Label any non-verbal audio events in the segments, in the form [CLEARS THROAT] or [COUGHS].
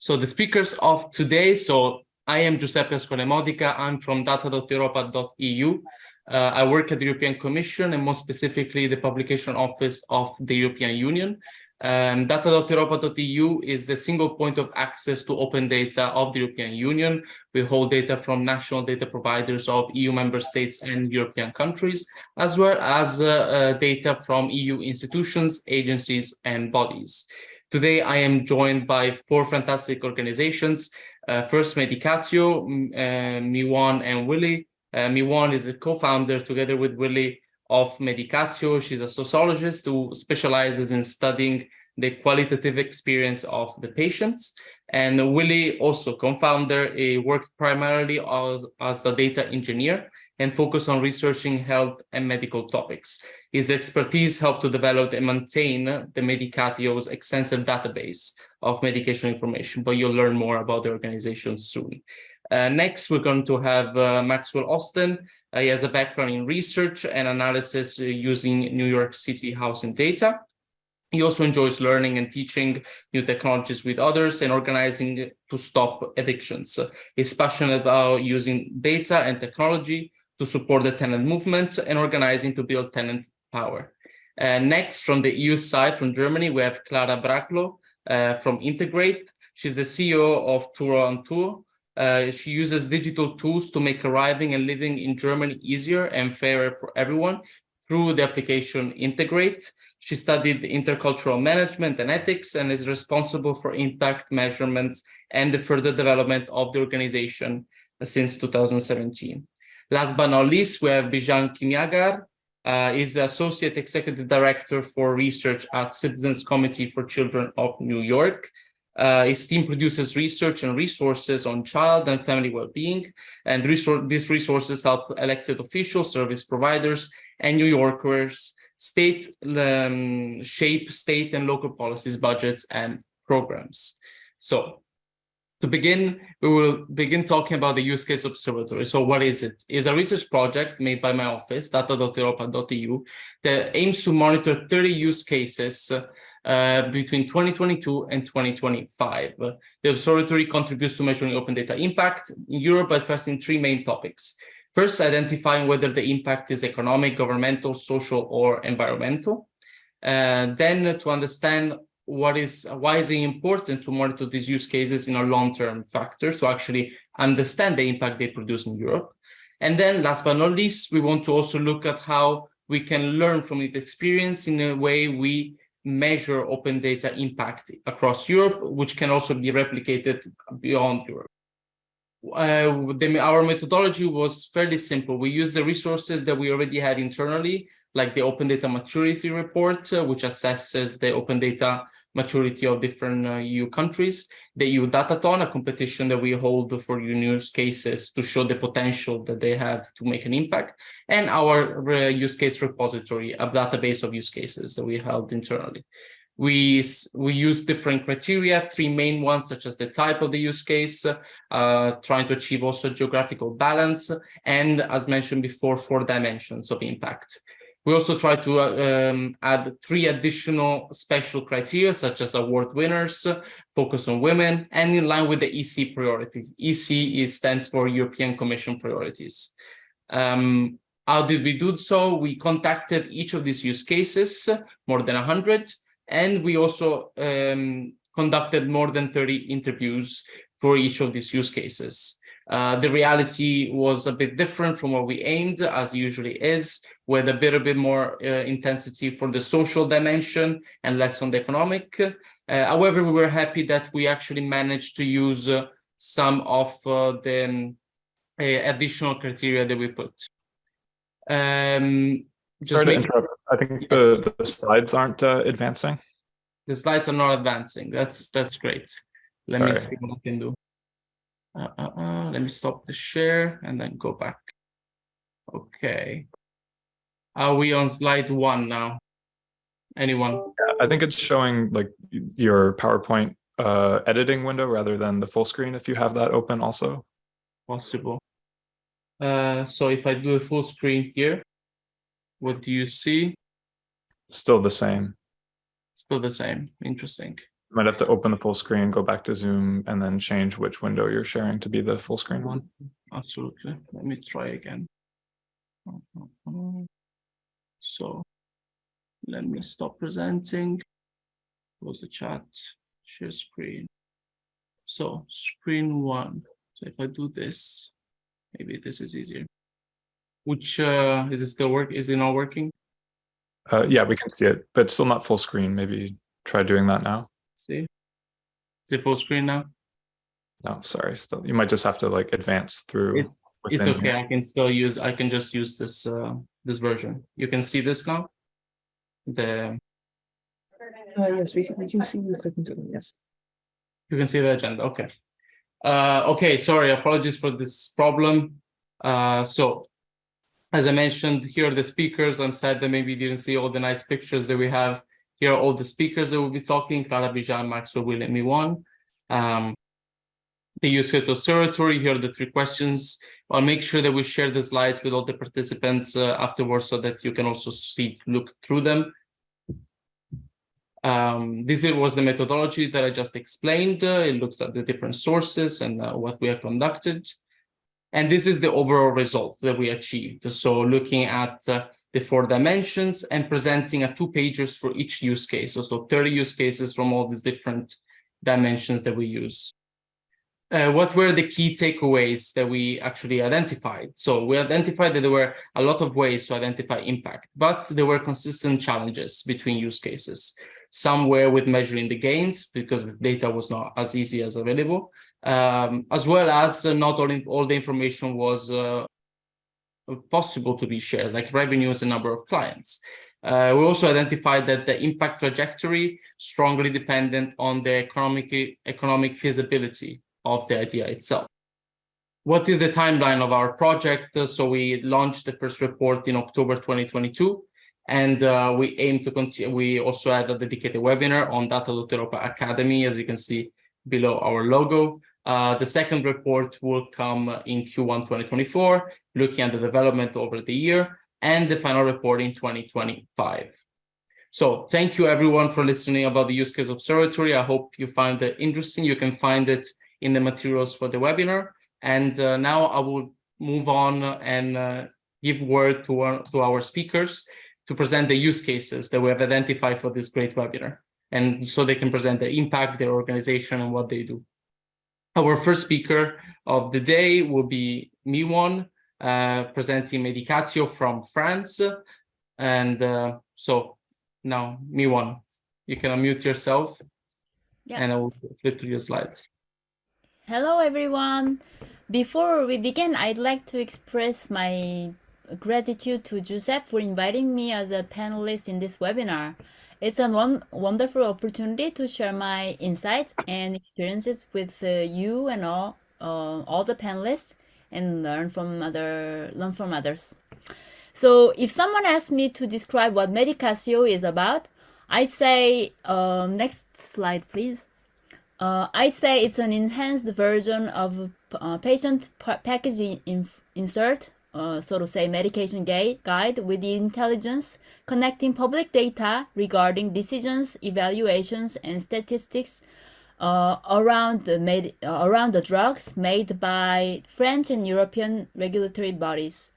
So the speakers of today, so I am Giuseppe Ascole I'm from data.europa.eu. Uh, I work at the European Commission and more specifically the publication office of the European Union. Um, data.europa.eu is the single point of access to open data of the European Union. We hold data from national data providers of EU member states and European countries, as well as uh, uh, data from EU institutions, agencies, and bodies. Today, I am joined by four fantastic organizations. Uh, first, Medicatio, uh, Miwan, and Willie. Uh, Miwan is the co-founder, together with Willie, of Medicatio. She's a sociologist who specializes in studying the qualitative experience of the patients. And Willie, also co-founder, worked primarily as, as a data engineer and focus on researching health and medical topics. His expertise helped to develop and maintain the Medicatio's extensive database of medication information, but you'll learn more about the organization soon. Uh, next, we're going to have uh, Maxwell Austin. Uh, he has a background in research and analysis uh, using New York City housing data. He also enjoys learning and teaching new technologies with others and organizing to stop addictions. He's passionate about using data and technology to support the tenant movement and organizing to build tenant power. Uh, next, from the EU side, from Germany, we have Clara Brachlo uh, from Integreat. She's the CEO of Tür an Tür, uh, she uses digital tools to make arriving and living in Germany easier and fairer for everyone through the application Integreat. She studied intercultural management and ethics and is responsible for impact measurements and the further development of the organization since 2017. Last but not least, we have Bijan Kimiagar, uh, is the Associate Executive Director for Research at Citizens Committee for Children of New York. Uh, his team produces research and resources on child and family well-being, and resor these resources help elected officials, service providers, and New Yorkers state um, shape state and local policies, budgets, and programs. So to begin, we will begin talking about the use case observatory. So what is it? It's a research project made by my office, data.europa.eu, that aims to monitor 30 use cases uh, between 2022 and 2025. The observatory contributes to measuring open data impact in Europe by addressing three main topics. First, identifying whether the impact is economic, governmental, social, or environmental. Uh, then to understand what is why is it important to monitor these use cases in a long-term factor to actually understand the impact they produce in Europe. And then last but not least, we want to also look at how we can learn from its experience in a way we measure open data impact across Europe, which can also be replicated beyond Europe. Uh, the, our methodology was fairly simple. We used the resources that we already had internally, like the Open Data Maturity Report, uh, which assesses the open data maturity of different uh, EU countries, the EU Datathon, a competition that we hold for use cases to show the potential that they have to make an impact, and our uh, use case repository, a database of use cases that we held internally. We, we use different criteria, three main ones, such as the type of the use case, uh, trying to achieve also geographical balance, and as mentioned before, four dimensions of impact. We also try to uh, um, add three additional special criteria, such as award winners, focus on women, and in line with the EC priorities. EC is, stands for European Commission priorities. Um, how did we do so? We contacted each of these use cases, more than 100, and we also um, conducted more than 30 interviews for each of these use cases. Uh, the reality was a bit different from what we aimed, as usually is, with a bit a bit more uh, intensity for the social dimension and less on the economic. Uh, however, we were happy that we actually managed to use uh, some of uh, the um, additional criteria that we put. Um, Sorry to interrupt. I think yes. the, the slides aren't advancing. The slides are not advancing. That's that's great. Let Sorry. me see what I can do. Uh, uh, uh, let me stop the share and then go back. Okay. Are we on slide one now? Anyone? I think it's showing like your PowerPoint uh, editing window rather than the full screen if you have that open also. Possible. Uh, so if I do a full screen here, what do you see? Still the same. Still the same. Interesting. Might have to open the full screen, go back to Zoom, and then change which window you're sharing to be the full screen one. Absolutely. Let me try again. So let me stop presenting. Close the chat, share screen. So screen one. So if I do this, maybe this is easier. Which uh, is it still work? Is it not working? Uh, yeah, we can see it, but still not full screen. Maybe try doing that now. See, is it full screen now? No, sorry. Still, you might just have to like advance through. It's, it's okay. here. I can still use. I can just use this uh, this version. You can see this now. The Uh, yes, we can, we can see you clicking to them, yes. You can see the agenda, okay. Uh, okay, sorry, apologies for this problem. Uh, so, as I mentioned, here are the speakers. I'm sad that maybe you didn't see all the nice pictures that we have. Here are all the speakers that will be talking, Clara Bijan, Maxwell William Miwan. Um, the use case observatory, here are the three questions. I'll make sure that we share the slides with all the participants uh, afterwards so that you can also see, look through them. Um, this was the methodology that I just explained. Uh, it looks at the different sources and uh, what we have conducted. And this is the overall result that we achieved. So looking at uh, the four dimensions and presenting a two pages for each use case. So, so 30 use cases from all these different dimensions that we use. Uh, what were the key takeaways that we actually identified? So we identified that there were a lot of ways to identify impact, but there were consistent challenges between use cases somewhere with measuring the gains because the data was not as easy as available, um, as well as uh, not all, in, all the information was uh, possible to be shared, like revenues and number of clients. Uh, we also identified that the impact trajectory strongly dependent on the economic, economic feasibility of the idea itself. What is the timeline of our project? So we launched the first report in October 2022. And uh, we aim to continue. We also had a dedicated webinar on Data Data.Europa Academy, as you can see below our logo. Uh, the second report will come in Q1 2024, looking at the development over the year, and the final report in 2025. So thank you everyone for listening about the use case observatory. I hope you find it interesting. You can find it in the materials for the webinar. And uh, now I will move on and uh, give word to our, to our speakers to present the use cases that we have identified for this great webinar. And so they can present their impact, their organization, and what they do. Our first speaker of the day will be Miwon, uh, presenting Medicatio from France. And uh, so now, Miwon, you can unmute yourself Yeah. and I will flip through your slides. Hello, everyone. Before we begin, I'd like to express my gratitude to Giuseppe for inviting me as a panelist in this webinar. It's a one wonderful opportunity to share my insights and experiences with uh, you and all uh, all the panelists and learn from other learn from others. So, if someone asks me to describe what Medicatio is about, I say um, next slide, please. Uh, I say it's an enhanced version of uh, patient pa- package in- insert, uh, so to say, medication guide with the intelligence connecting public data regarding decisions, evaluations, and statistics uh, around the med- uh, around the drugs made by French and European regulatory bodies.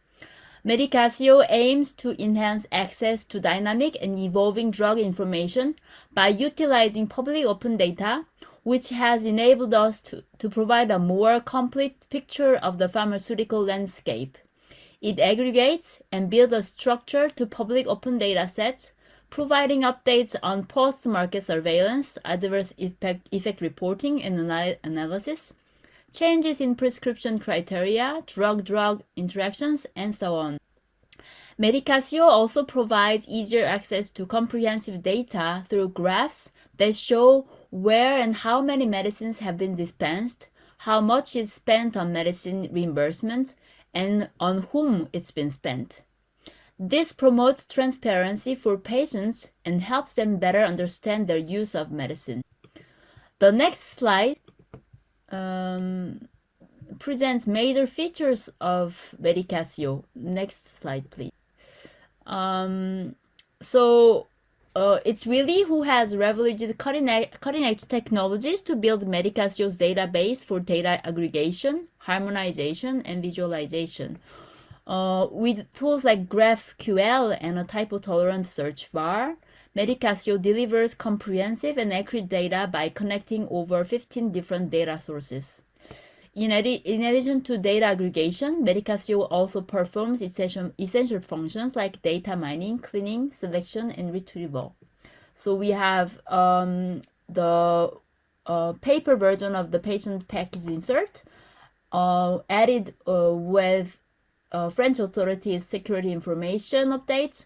Medicatio aims to enhance access to dynamic and evolving drug information by utilizing public open data, which has enabled us to, to provide a more complete picture of the pharmaceutical landscape. It aggregates and builds a structure to public open data sets, providing updates on post-market surveillance, adverse effect, effect reporting and ana- analysis, changes in prescription criteria, drug-drug interactions, and so on. Medicatio also provides easier access to comprehensive data through graphs that show where and how many medicines have been dispensed, how much is spent on medicine reimbursement, and on whom it's been spent. This promotes transparency for patients and helps them better understand their use of medicine. The next slide um, presents major features of Medicatio. Next slide, please. Um, so uh, it's really who has leveraged cutting edge, cutting technologies to build Medicasio's database for data aggregation, harmonization, and visualization. Uh, with tools like GraphQL and a typo-tolerant search bar, Medicasio delivers comprehensive and accurate data by connecting over 15 different data sources. In, addi in addition to data aggregation, Medicasio also performs essential, essential functions like data mining, cleaning, selection, and retrieval. So we have um, the uh, paper version of the patient package insert added uh, with uh, French authorities' security information updates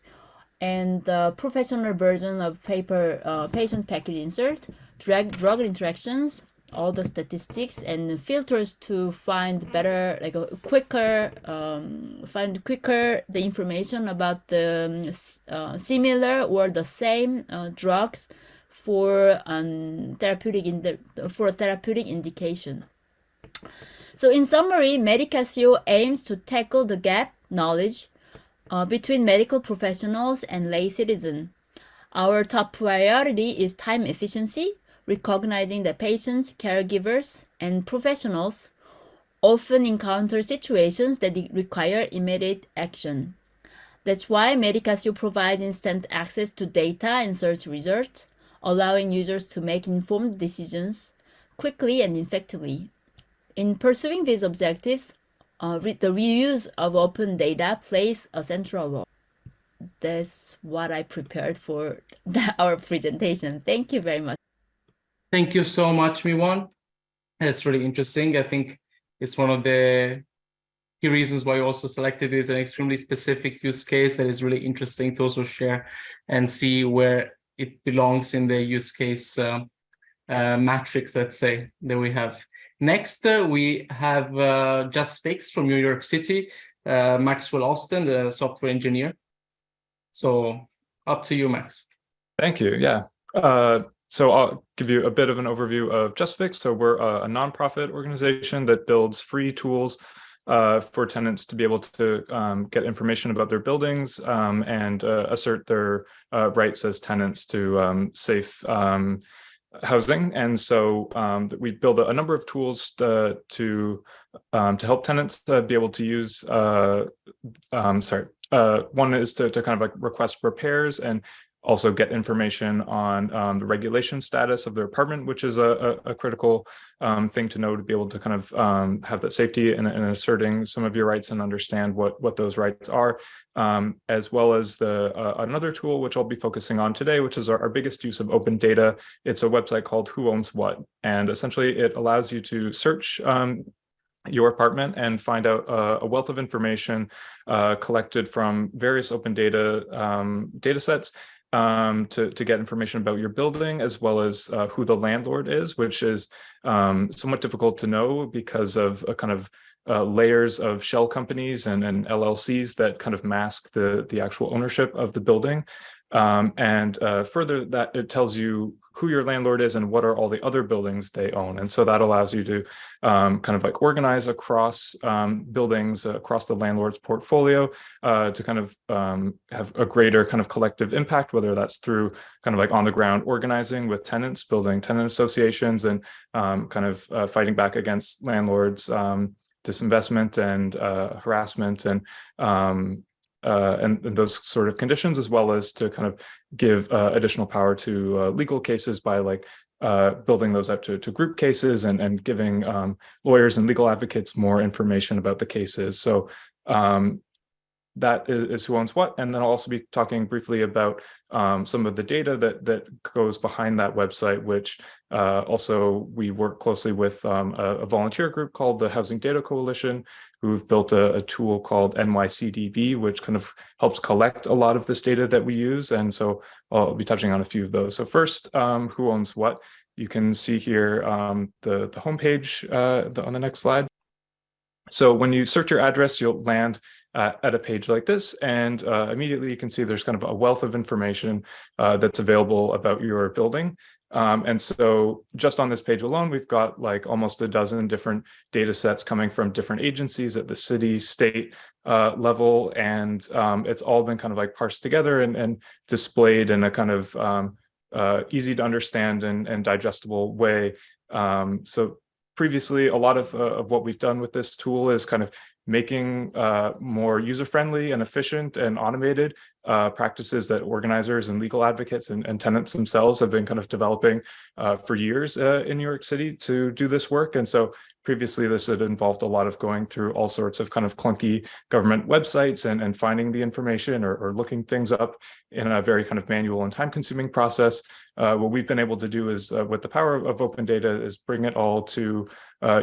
and the professional version of paper uh, patient packet insert, drug, drug interactions, all the statistics and filters to find better, like a quicker, um, find quicker the information about the um, uh, similar or the same uh, drugs for um, therapeutic in the, for therapeutic indication. So in summary, Medicasio aims to tackle the gap knowledge uh, between medical professionals and lay citizen. Our top priority is time efficiency, recognizing that patients, caregivers, and professionals often encounter situations that require immediate action. That's why Medicasio provides instant access to data and search results, allowing users to make informed decisions quickly and effectively. In pursuing these objectives, uh, re the reuse of open data plays a central role. That's what I prepared for [LAUGHS] our presentation. Thank you very much. Thank you so much, Miwon. That's really interesting. I think it's one of the key reasons why you also selected it as an extremely specific use case that is really interesting to also share and see where it belongs in the use case uh, uh, matrix, let's say, that we have. Next, uh, we have uh, JustFix from New York City, uh, Maxwell Austin, the software engineer. So up to you, Max. Thank you. Yeah. Uh, so I'll give you a bit of an overview of JustFix. So we're a, nonprofit organization that builds free tools uh, for tenants to be able to um, get information about their buildings um, and uh, assert their rights as tenants to um, safe um, housing. And so um, we build a, a, number of tools to to, um, to help tenants uh, be able to use. Uh, sorry, uh, one is to, to kind of like request repairs and also get information on um, the regulation status of their apartment, which is a, a, a critical um, thing to know to be able to kind of um, have that safety and, and, asserting some of your rights and understand what what those rights are, um, as well as the uh, another tool which I'll be focusing on today, which is our, our, biggest use of open data. It's a website called Who Owns What, and essentially it allows you to search um, your apartment and find out uh, a wealth of information uh, collected from various open data um, data sets um, to, to get information about your building as well as uh, who the landlord is, which is um, somewhat difficult to know because of a kind of uh, layers of shell companies and, and LLCs that kind of mask the, the actual ownership of the building. Um, and uh, further that it tells you who your landlord is and what are all the other buildings they own. And so that allows you to um, kind of like organize across um, buildings, uh, across the landlord's portfolio uh, to kind of um, have a greater kind of collective impact, whether that's through kind of like on the ground organizing with tenants, building tenant associations and um, kind of uh, fighting back against landlords um, disinvestment and uh, harassment and um, uh, and, and, those sort of conditions, as well as to kind of give uh, additional power to uh, legal cases by like uh, building those up to, to group cases and, and giving um, lawyers and legal advocates more information about the cases. So um, that is, is, who owns what. And then I'll also be talking briefly about um, some of the data that that goes behind that website, which uh, also we work closely with um, a, a, volunteer group called the Housing Data Coalition, who've built a, a, tool called NYCDB, which kind of helps collect a lot of this data that we use. And so I'll be touching on a few of those. So first, um, who owns what? You can see here um, the, the homepage uh, the, on the next slide. So when you search your address, you'll land at, a page like this. And uh, immediately you can see there's kind of a wealth of information uh, that's available about your building. Um, and so just on this page alone, we've got like almost a dozen different data sets coming from different agencies at the city, state uh, level. And um, it's all been kind of like parsed together and, and displayed in a kind of um, uh, easy to understand and, and digestible way. Um, so previously, a lot of, uh, of what we've done with this tool is kind of making uh, more user-friendly and efficient and automated uh, practices that organizers and legal advocates and, and, tenants themselves have been kind of developing uh, for years uh, in New York City to do this work. And so previously this had involved a lot of going through all sorts of kind of clunky government websites and, and finding the information or, or looking things up in a very kind of manual and time consuming process. Uh, what we've been able to do is uh, with the power of, of open data is bring it all to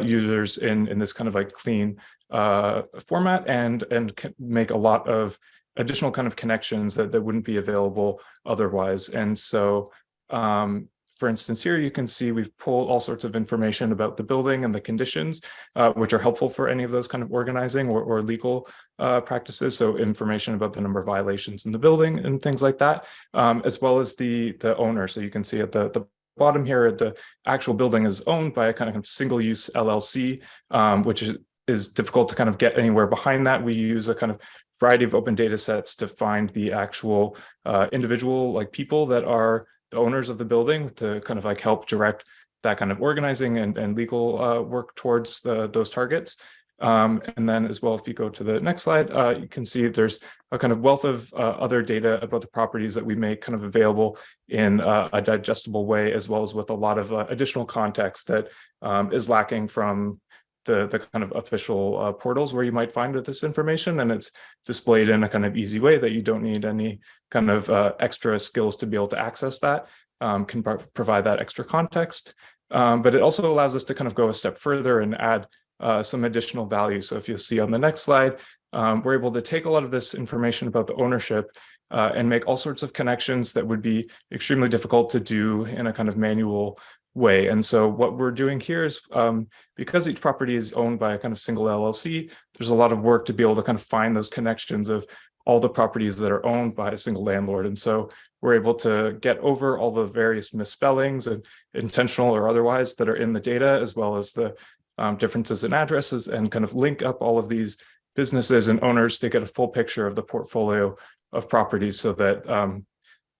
users in, in this kind of like clean uh, format and and make a lot of additional kind of connections that, that wouldn't be available otherwise. And so, um, for instance, here you can see we've pulled all sorts of information about the building and the conditions, uh, which are helpful for any of those kind of organizing or, or legal uh, practices. So information about the number of violations in the building and things like that, um, as well as the, the owner. So you can see at the, the bottom here, the actual building is owned by a kind of single use LLC, um, which is is difficult to kind of get anywhere behind that. We use a kind of variety of open data sets to find the actual uh, individual like people that are the owners of the building to kind of like help direct that kind of organizing and, and legal uh, work towards the, those targets. Um, and then as well, if you go to the next slide, uh, you can see there's a kind of wealth of uh, other data about the properties that we make kind of available in uh, a digestible way, as well as with a lot of uh, additional context that um, is lacking from the, the kind of official uh, portals where you might find this information and it's displayed in a kind of easy way that you don't need any kind of uh, extra skills to be able to access that, um, can pro provide that extra context. Um, but it also allows us to kind of go a step further and add uh, some additional value. So if you'll see on the next slide, um, we're able to take a lot of this information about the ownership uh, and make all sorts of connections that would be extremely difficult to do in a kind of manual way. And so what we're doing here is um, because each property is owned by a kind of single LLC, there's a lot of work to be able to kind of find those connections of all the properties that are owned by a single landlord. And so we're able to get over all the various misspellings and intentional or otherwise that are in the data, as well as the um, differences in addresses and kind of link up all of these businesses and owners to get a full picture of the portfolio of properties so that um,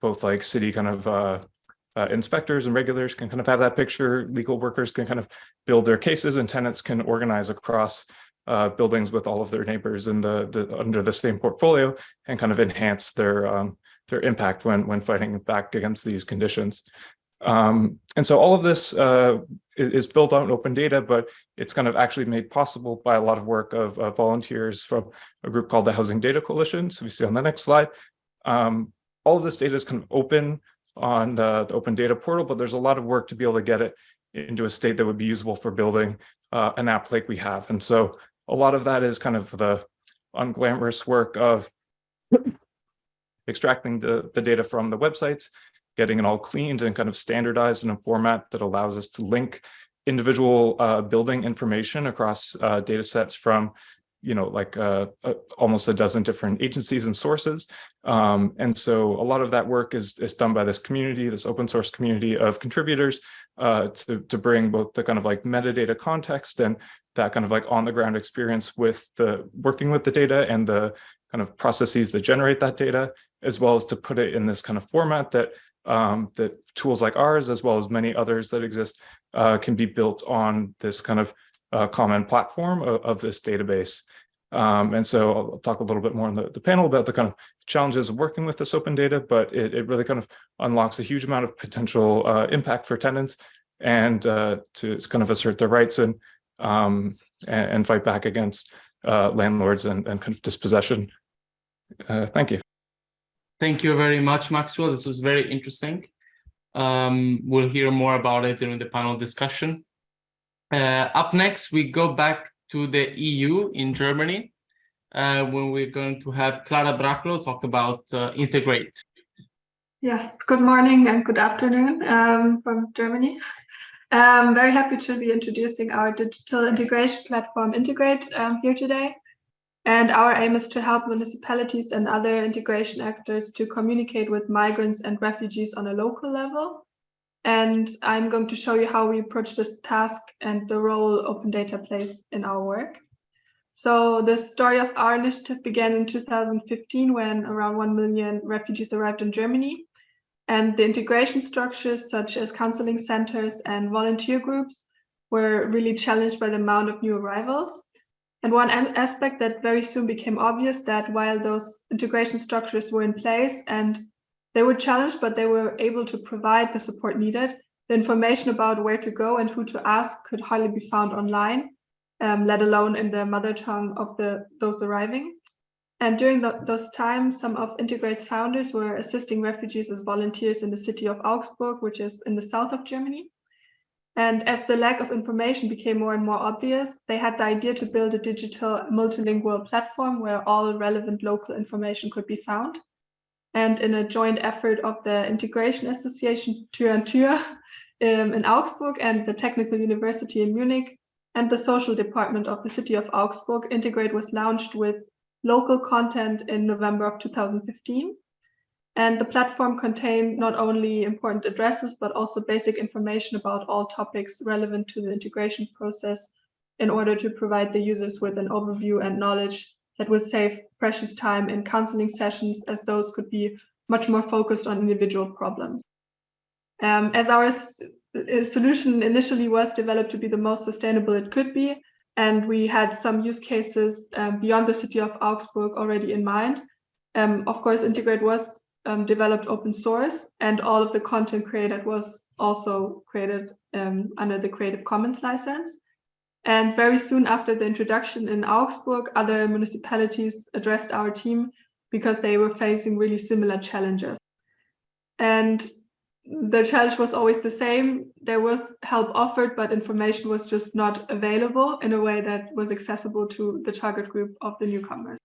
both like city kind of uh, uh, inspectors and regulators can kind of have that picture. Legal workers can kind of build their cases and tenants can organize across uh, buildings with all of their neighbors in the, the, under the same portfolio and kind of enhance their um, their impact when when fighting back against these conditions. Um, and so all of this uh, is built on open data, but it's kind of actually made possible by a lot of work of, of volunteers from a group called the Housing Data Coalition. So we see on the next slide, um, all of this data is kind of open on the, the, open data portal, but there's a lot of work to be able to get it into a state that would be usable for building uh, an app like we have. And so a lot of that is kind of the unglamorous work of [COUGHS] extracting the, the data from the websites, getting it all cleaned and kind of standardized in a format that allows us to link individual uh, building information across uh, data sets from you know, like uh, uh, almost a dozen different agencies and sources. Um, and so a lot of that work is, is done by this community, this open source community of contributors uh, to, to bring both the kind of like metadata context and that kind of like on the ground experience with the working with the data and the kind of processes that generate that data, as well as to put it in this kind of format that um, that tools like ours, as well as many others that exist, uh, can be built on this kind of uh, common platform of, of this database. Um, and so I'll talk a little bit more on the, the panel about the kind of challenges of working with this open data, but it, it really kind of unlocks a huge amount of potential uh, impact for tenants and uh, to, to, kind of assert their rights and, um, and, and, fight back against uh, landlords and, and kind of dispossession. Uh, thank you. Thank you very much, Maxwell. This was very interesting. Um, we'll hear more about it during the panel discussion. Uh, up next, we go back to the EU in Germany, uh, when we're going to have Clara Brachlow talk about uh, Integreat. Yeah, good morning and good afternoon um, from Germany. I'm um, very happy to be introducing our digital integration platform Integreat um, here today. And our aim is to help municipalities and other integration actors to communicate with migrants and refugees on a local level. And I'm going to show you how we approach this task and the role open data plays in our work. So the story of our initiative began in 2015 when around 1 million refugees arrived in Germany. And the integration structures such as counseling centers and volunteer groups were really challenged by the amount of new arrivals. And one aspect that very soon became obvious that while those integration structures were in place and they were challenged, but they were able to provide the support needed, the information about where to go and who to ask could hardly be found online, um, let alone in the mother tongue of the those arriving. And during the, those times, some of Integreat's founders were assisting refugees as volunteers in the city of Augsburg, which is in the south of Germany. And as the lack of information became more and more obvious, they had the idea to build a digital multilingual platform where all relevant local information could be found. And in a joint effort of the Integration Association Tür an Tür um, in Augsburg and the Technical University in Munich and the social department of the city of Augsburg, Integreat was launched with local content in November of 2015. And the platform contained not only important addresses, but also basic information about all topics relevant to the integration process in order to provide the users with an overview and knowledge that would save precious time in counseling sessions as those could be much more focused on individual problems. Um, as our solution initially was developed to be the most sustainable it could be, and we had some use cases um, beyond the city of Augsburg already in mind. Um, of course, Integreat was um, developed open source and all of the content created was also created um, under the Creative Commons license. And very soon after the introduction in Augsburg, other municipalities addressed our team because they were facing really similar challenges. And the challenge was always the same. There was help offered, but information was just not available in a way that was accessible to the target group of the newcomers.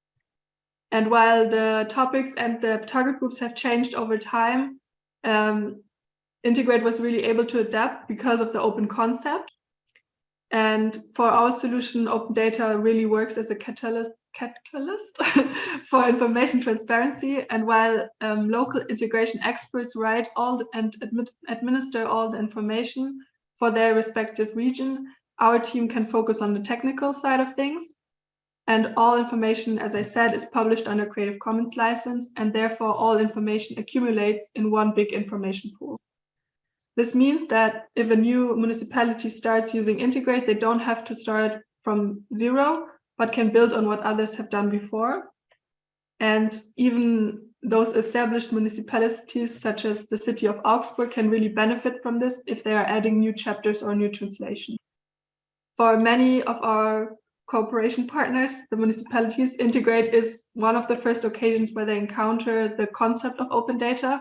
And while the topics and the target groups have changed over time, um, Integreat was really able to adapt because of the open concept. And for our solution, open data really works as a catalyst, catalyst [LAUGHS] for information transparency. And while um, local integration experts write all the, and admit, administer all the information for their respective region, our team can focus on the technical side of things and all information, as I said, is published under Creative Commons license, and therefore all information accumulates in one big information pool. This means that if a new municipality starts using Integreat, they don't have to start from zero, but can build on what others have done before. And even those established municipalities, such as the city of Augsburg, can really benefit from this if they are adding new chapters or new translations. For many of our cooperation partners, the municipalities, Integreat is one of the first occasions where they encounter the concept of open data,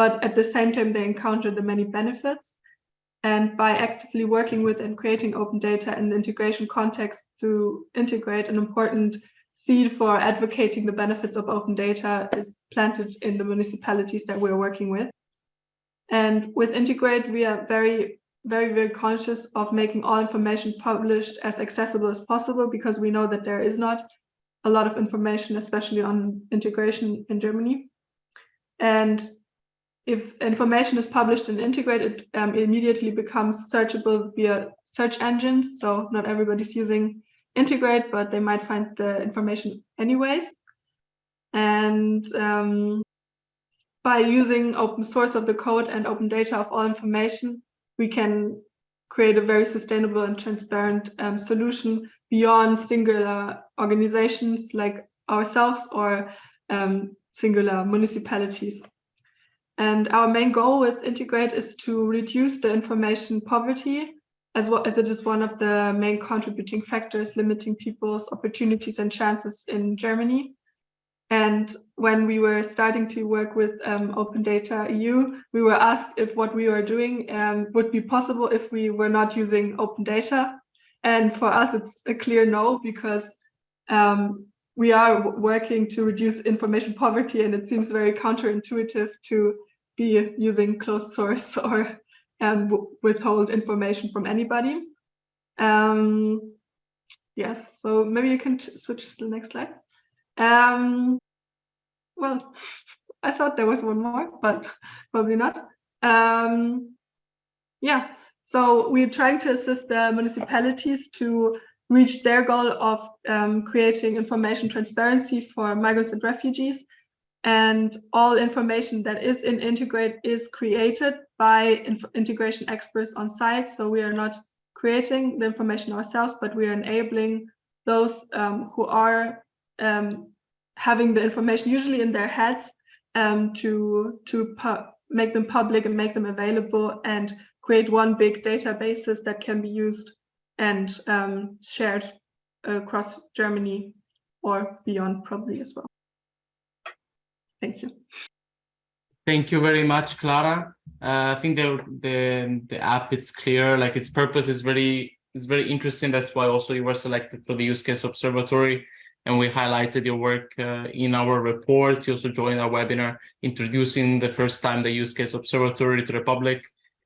but at the same time, they encounter the many benefits. And by actively working with and creating open data in the integration context to integrate an important seed for advocating the benefits of open data is planted in the municipalities that we're working with. And with Integreat, we are very very, very conscious of making all information published as accessible as possible because we know that there is not a lot of information, especially on integration in Germany. And if information is published and integrated, it um, immediately becomes searchable via search engines. So not everybody's using Integreat, but they might find the information anyways. And um, by using open source of the code and open data of all information, we can create a very sustainable and transparent um, solution beyond singular organizations like ourselves or um, singular municipalities. And our main goal with Integreat is to reduce the information poverty as well as it is one of the main contributing factors limiting people's opportunities and chances in Germany. And when we were starting to work with um, Open Data EU, we were asked if what we were doing um, would be possible if we were not using open data. And for us, it's a clear no, because um, we are working to reduce information poverty, and it seems very counterintuitive to be using closed source [LAUGHS] or um, withhold information from anybody. Um, Yes, so maybe you can switch to the next slide. Um, well, [LAUGHS] I thought there was one more, but [LAUGHS] probably not. Um, yeah, so we're trying to assist the municipalities to reach their goal of um, creating information transparency for migrants and refugees. And all information that is in Integreat is created by integration experts on site. So we are not creating the information ourselves, but we are enabling those um, who are um, having the information usually in their heads um, to to make them public and make them available and create one big databases that can be used and um, shared across Germany or beyond probably as well. Thank you. Thank you very much, Clara. Uh, I think the the the app is clear. Like its purpose is very is very interesting. That's why also you were selected for the use case observatory, and we highlighted your work uh, in our report. You also joined our webinar introducing the first time the use case observatory to the public.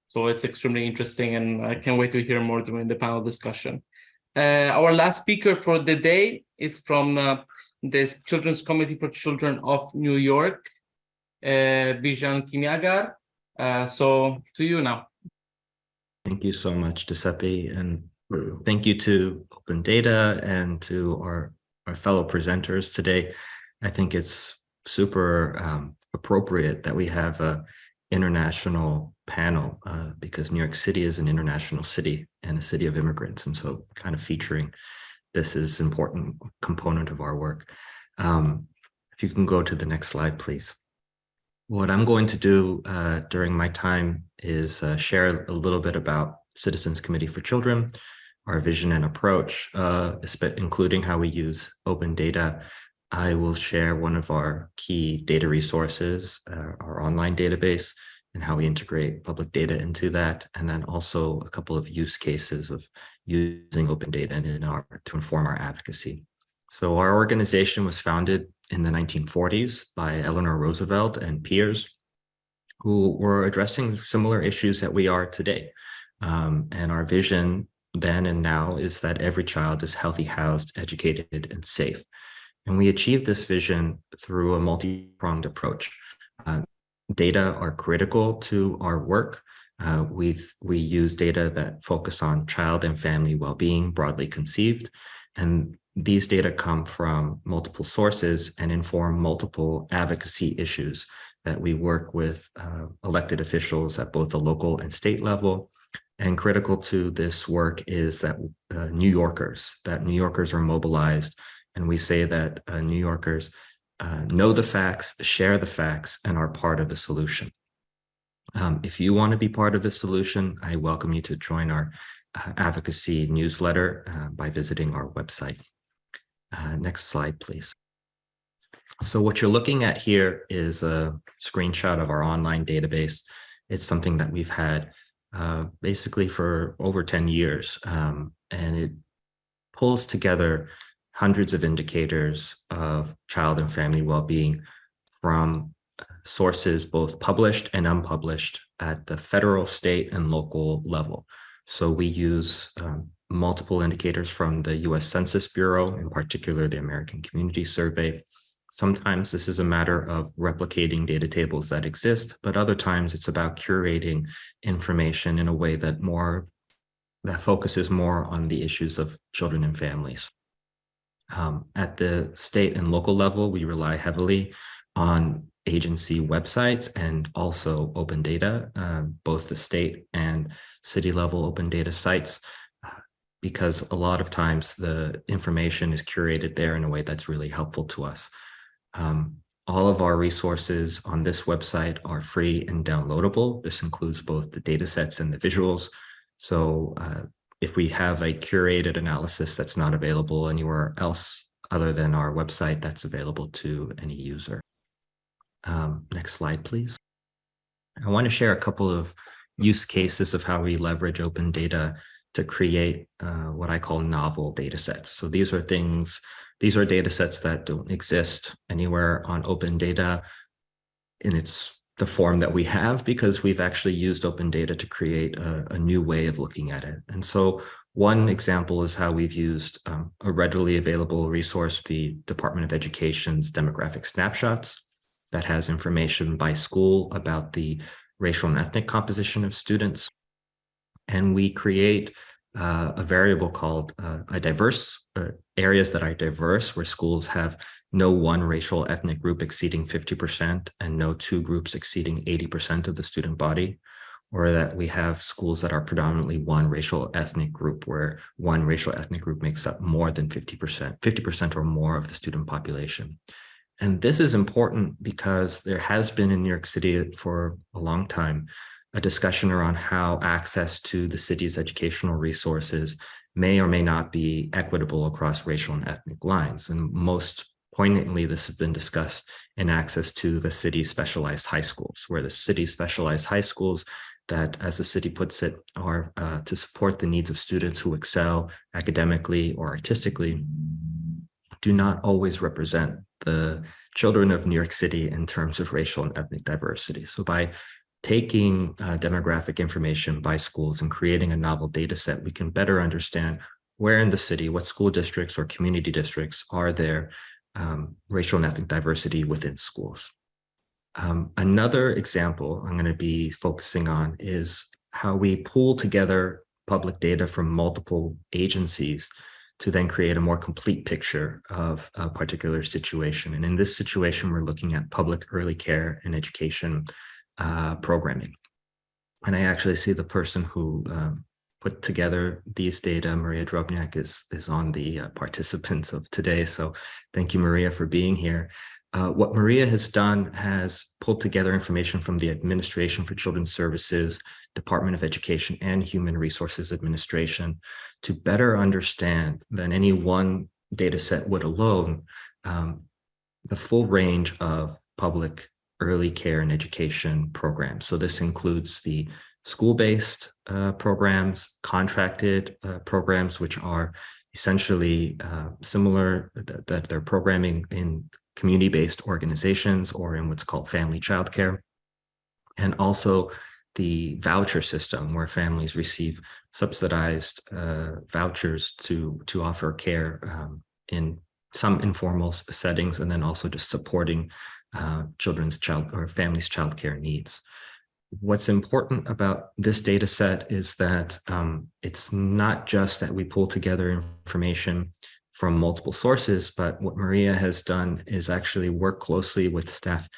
So it's extremely interesting, and I can't wait to hear more during the panel discussion. Uh, our last speaker for the day is from uh, the Children's Committee for Children of New York, uh, Bijan Kimiagar. Uh, so to you now. Thank you so much, Giuseppe, and thank you to Open Data and to our, our fellow presenters today. I think it's super um, appropriate that we have a international panel uh, because New York City is an international city and a city of immigrants. And so kind of featuring this is an important component of our work. Um, if you can go to the next slide, please. What I'm going to do uh, during my time is uh, share a little bit about Citizens Committee for Children, our vision and approach, uh, including how we use open data. I will share one of our key data resources, uh, our online database, and how we integrate public data into that, and then also a couple of use cases of using open data in our, to inform our advocacy. So our organization was founded in the 1940s by Eleanor Roosevelt and peers who were addressing similar issues that we are today. Um, and our vision then and now is that every child is healthy, housed, educated, and safe. And we achieve this vision through a multi-pronged approach. Uh, data are critical to our work. Uh, we we use data that focus on child and family well-being broadly conceived. And these data come from multiple sources and inform multiple advocacy issues that we work with uh, elected officials at both the local and state level. And critical to this work is that uh, New Yorkers, that New Yorkers are mobilized. And we say that uh, New Yorkers uh, know the facts, share the facts, and are part of the solution. Um, if you want to be part of the solution, I welcome you to join our uh, advocacy newsletter uh, by visiting our website. Uh, next slide, please. So what you're looking at here is a screenshot of our online database. It's something that we've had uh, basically for over 10 years, um, and it pulls together hundreds of indicators of child and family well-being from sources both published and unpublished at the federal, state, and local level. So we use um, multiple indicators from the US Census Bureau, in particular the American Community Survey. Sometimes this is a matter of replicating data tables that exist, but other times it's about curating information in a way that more that focuses more on the issues of children and families. Um, at the state and local level, we rely heavily on agency websites and also open data, uh, both the state and city level open data sites, uh, because a lot of times the information is curated there in a way that's really helpful to us. Um, all of our resources on this website are free and downloadable. This includes both the data sets and the visuals. So uh, if we have a curated analysis that's not available anywhere else other than our website, that's available to any user. Um, next slide, please. I want to share a couple of use cases of how we leverage open data to create uh, what I call novel data sets. So these are things, these are data sets that don't exist anywhere on open data in its the form that we have because we've actually used open data to create a, a new way of looking at it. And so One example is how we've used um, a readily available resource, the Department of Education's demographic snapshots that has information by school about the racial and ethnic composition of students. And we create uh, a variable called uh, a diverse uh, areas that are diverse where schools have no one racial ethnic group exceeding 50% and no two groups exceeding 80% of the student body or that we have schools that are predominantly one racial ethnic group where one racial ethnic group makes up more than 50%, 50% or more of the student population. And this is important because there has been in New York City for a long time a discussion around how access to the city's educational resources may or may not be equitable across racial and ethnic lines. And most poignantly, this has been discussed in access to the city's specialized high schools, where the city's specialized high schools that, as the city puts it, are uh, to support the needs of students who excel academically or artistically, do not always represent the children of New York City in terms of racial and ethnic diversity. So by taking uh, demographic information by schools and creating a novel data set, we can better understand where in the city, what school districts or community districts are there um, racial and ethnic diversity within schools. Um, another example I'm going to be focusing on is how we pull together public data from multiple agencies to then create a more complete picture of a particular situation. And in this situation, we're looking at public early care and education uh, programming. And I actually see the person who um, put together these data, Maria Drobniak, is, is on the uh, participants of today. So thank you, Maria, for being here. Uh, what Maria has done has pulled together information from the Administration for Children's Services, Department of Education, and Human Resources Administration to better understand than any one data set would alone um, the full range of public early care and education programs. So this includes the school-based uh, programs, contracted uh, programs, which are essentially uh, similar that, that they're programming in community-based organizations or in what's called family childcare, and also the voucher system where families receive subsidized uh, vouchers to to offer care um, in some informal settings and then also just supporting uh, children's child or families childcare needs. What's important about this data set is that um, it's not just that we pull together information from multiple sources, but what Maria has done is actually work closely with staff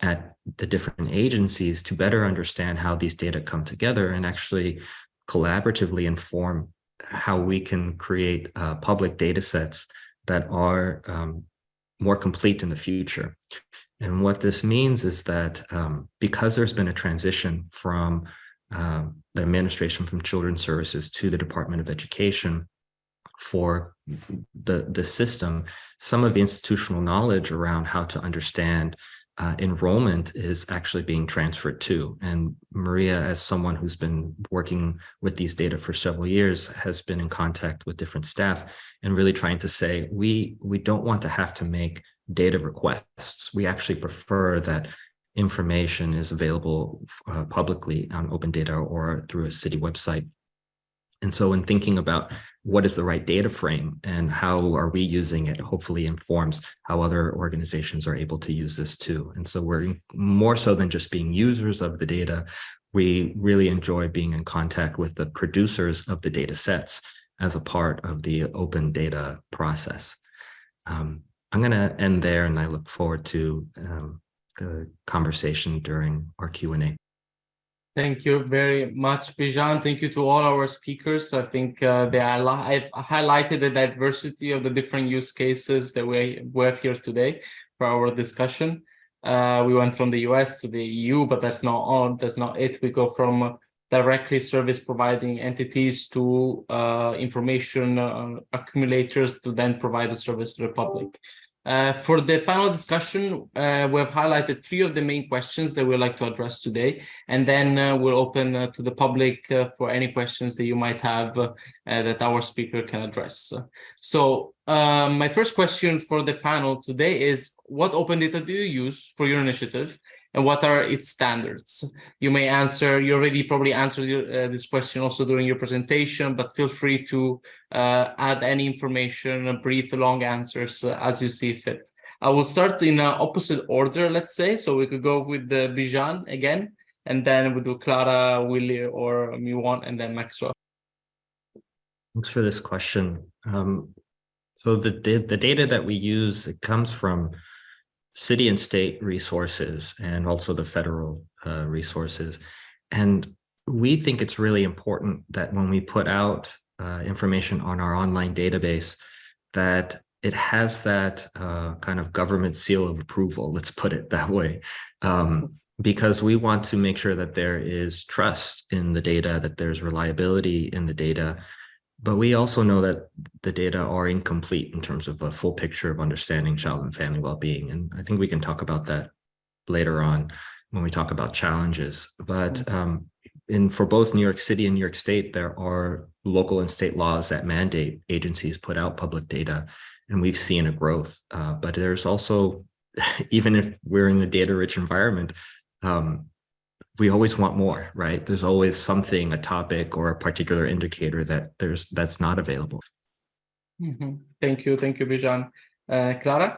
at the different agencies to better understand how these data come together and actually collaboratively inform how we can create uh, public data sets that are um, more complete in the future. And what this means is that um, because there's been a transition from um, the administration from Children's Services to the Department of Education, for the, the system, some of the institutional knowledge around how to understand uh, enrollment is actually being transferred to. And Maria, as someone who's been working with these data for several years, has been in contact with different staff and really trying to say, we, we don't want to have to make data requests. We actually prefer that information is available uh, publicly on open data or through a city website. And so in thinking about what is the right data frame and how are we using it hopefully informs how other organizations are able to use this too. And so we're more so than just being users of the data, we really enjoy being in contact with the producers of the data sets as a part of the open data process. Um, I'm going to end there and I look forward to um, the conversation during our Q&A. Thank you very much, Bijan. Thank you to all our speakers. I think uh, they I've highlighted the diversity of the different use cases that we, we have here today for our discussion. Uh, we went from the US to the EU, but that's not all. That's not it. We go from directly service providing entities to uh, information uh, accumulators to then provide the service to the public. Uh, for the panel discussion, uh, we have highlighted three of the main questions that we'd like to address today, and then uh, we'll open uh, to the public uh, for any questions that you might have that our speaker can address. So my first question for the panel today is, what open data do you use for your initiative? And what are its standards? You may answer, you already probably answered your, uh, this question also during your presentation, but feel free to uh, add any information, brief, long answers uh, as you see fit. I will start in uh, opposite order, let's say, so we could go with the Bijan again, and then we'll do Clara, Willie, or Miwon, and then Maxwell. Thanks for this question. Um, so the, the data that we use, it comes from city and state resources and also the federal uh, resources. And we think it's really important that when we put out uh, information on our online database, that it has that uh, kind of government seal of approval, let's put it that way. Um, because we want to make sure that there is trust in the data, that there's reliability in the data, but we also know that the data are incomplete in terms of a full picture of understanding child and family well-being. And I think we can talk about that later on when we talk about challenges. But um, in for both New York City and New York State, there are local and state laws that mandate agencies put out public data, and we've seen a growth. Uh, but there's also, [LAUGHS] even if we're in a data-rich environment, um, we always want more, right? There's always something, a topic or a particular indicator that there's that's not available. Mhm. Thank you, thank you, Bijan. Uh, Clara?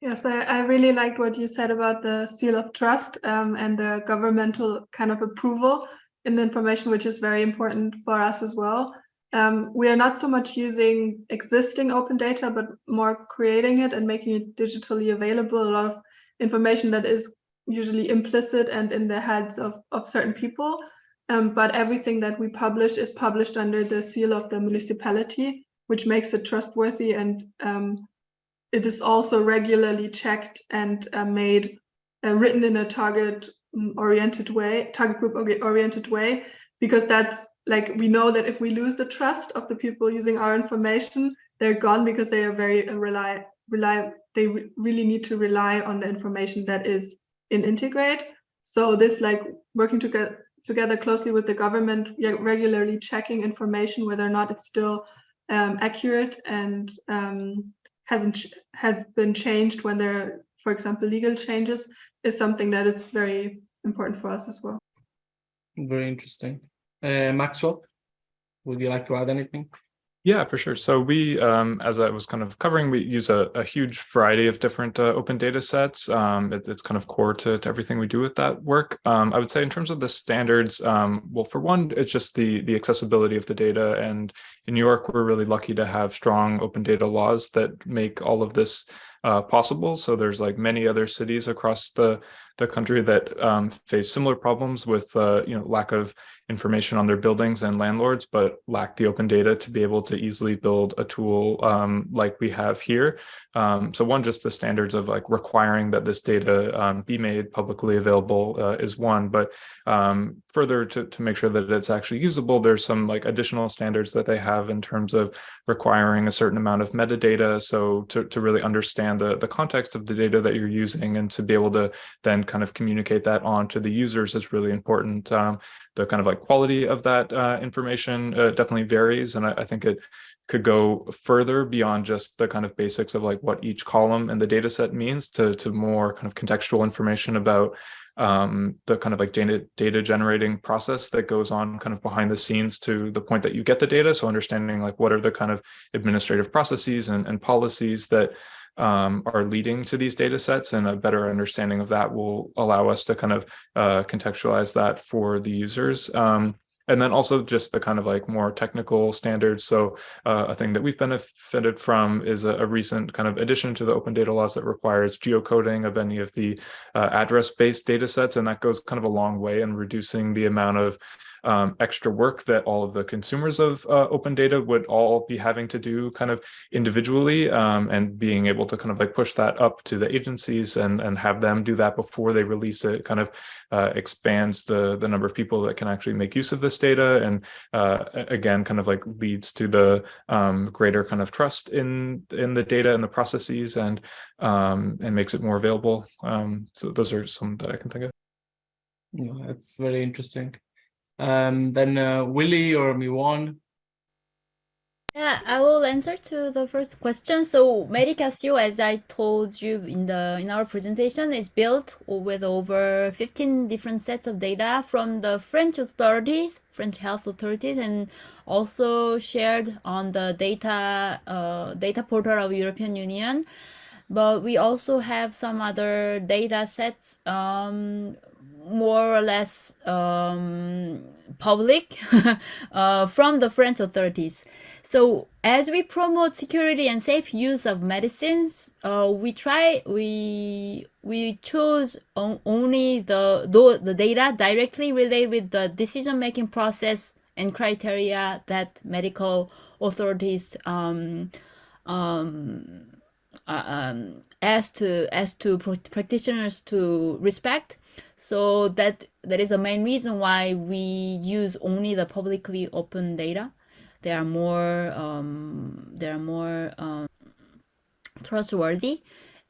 Yes, I, I really liked what you said about the seal of trust um, and the governmental kind of approval in information, which is very important for us as well. Um, we are not so much using existing open data, but more creating it and making it digitally available. A lot of information that is usually implicit and in the heads of, of certain people. Um, but everything that we publish is published under the seal of the municipality, which makes it trustworthy and um, it is also regularly checked and uh, made uh, written in a target mm, oriented way, target group oriented way, because that's like we know that if we lose the trust of the people using our information, they're gone because they are very uh, rely rely they re- really need to rely on the information that is in Integreat. So this like working together together closely with the government, regularly checking information whether or not it's still um, accurate and um, hasn't has been changed when there, are, for example, legal changes is something that is very important for us as well. Very interesting. Uh, Maxwell, would you like to add anything? Yeah, for sure. So we, um, as I was kind of covering, we use a, a huge variety of different uh, open data sets. Um, it, it's kind of core to, to everything we do with that work. Um, I would say in terms of the standards, um, well, for one, it's just the the accessibility of the data. And in New York, we're really lucky to have strong open data laws that make all of this uh, possible. So there's like many other cities across the the country that um, face similar problems with uh, you know lack of information on their buildings and landlords, but lack the open data to be able to easily build a tool um, like we have here. Um, so one, just the standards of like requiring that this data um, be made publicly available uh, is one, but um, further to, to make sure that it's actually usable, there's some like additional standards that they have in terms of requiring a certain amount of metadata. So to, to really understand the, the context of the data that you're using and to be able to then kind of communicate that on to the users is really important. Um, the kind of like quality of that uh, information uh, definitely varies. And I, I think it could go further beyond just the kind of basics of like what each column in the data set means to, to more kind of contextual information about um, the kind of like data, data generating process that goes on kind of behind the scenes to the point that you get the data. So understanding like what are the kind of administrative processes and, and policies that um, are leading to these data sets and a better understanding of that will allow us to kind of uh, contextualize that for the users. Um, and then also just the kind of like more technical standards. So uh, a thing that we've benefited from is a, a, recent kind of addition to the open data laws that requires geocoding of any of the uh, address-based data sets. And that goes kind of a long way in reducing the amount of um, extra work that all of the consumers of uh, open data would all be having to do kind of individually um, and being able to kind of like push that up to the agencies and, and have them do that before they release it kind of uh, expands the, the number of people that can actually make use of this data and uh, again kind of like leads to the um, greater kind of trust in in the data and the processes and um, and makes it more available. Um, so those are some that I can think of. Yeah, that's very interesting. Um, then uh, Willie or Miwon. Yeah, I will answer to the first question. So Medicasio, as I told you in the in our presentation, is built with over 15 different sets of data from the French authorities, French health authorities, and also shared on the data uh, data portal of European Union. But we also have some other data sets um, more or less um, public [LAUGHS] uh, from the French authorities. So as we promote security and safe use of medicines, uh, we try we we choose on, only the, the the data directly related with the decision making process and criteria that medical authorities um, um, uh, um, ask to ask to practitioners to respect. So that that is the main reason why we use only the publicly open data. They are more um, they are more um, trustworthy.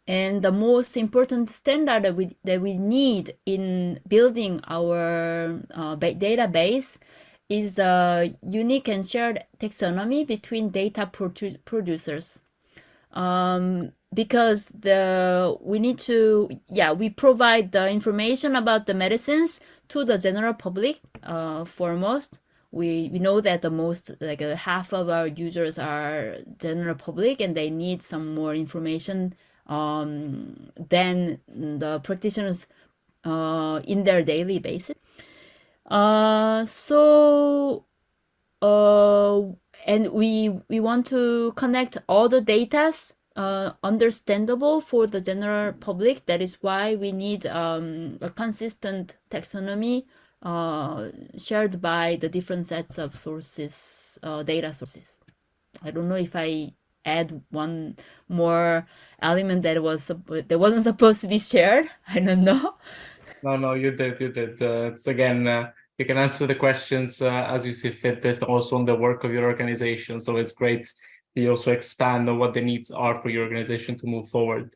And the most important standard that we, that we need in building our uh, database is a unique and shared taxonomy between data produ producers. Um, because the we need to yeah we provide the information about the medicines to the general public uh, foremost. We we know that the most like uh, half of our users are general public and they need some more information um, than the practitioners uh, in their daily basis. Uh, so uh, and we we want to connect all the datas uh, understandable for the general public. That is why we need um, a consistent taxonomy uh, shared by the different sets of sources, uh, data sources. I don't know if I add one more element that was that wasn't supposed to be shared. [LAUGHS] I don't know. No, no, you did, you did. Uh, it's again, uh, you can answer the questions uh, as you see fit based also on the work of your organization. So it's great you also expand on what the needs are for your organization to move forward.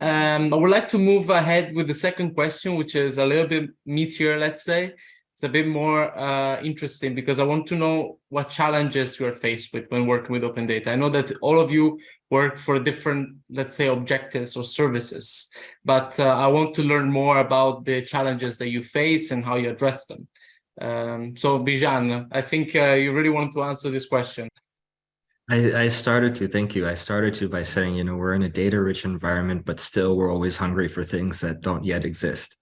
Um, I would like to move ahead with the second question, which is a little bit meatier, let's say. It's a bit more uh, interesting because I want to know what challenges you are faced with when working with open data. I know that all of you work for different, let's say, objectives or services, but uh, I want to learn more about the challenges that you face and how you address them. Um, so Bijan, I think uh, you really want to answer this question. I, I started to, thank you. I started to by saying, you know, we're in a data rich environment, but still we're always hungry for things that don't yet exist.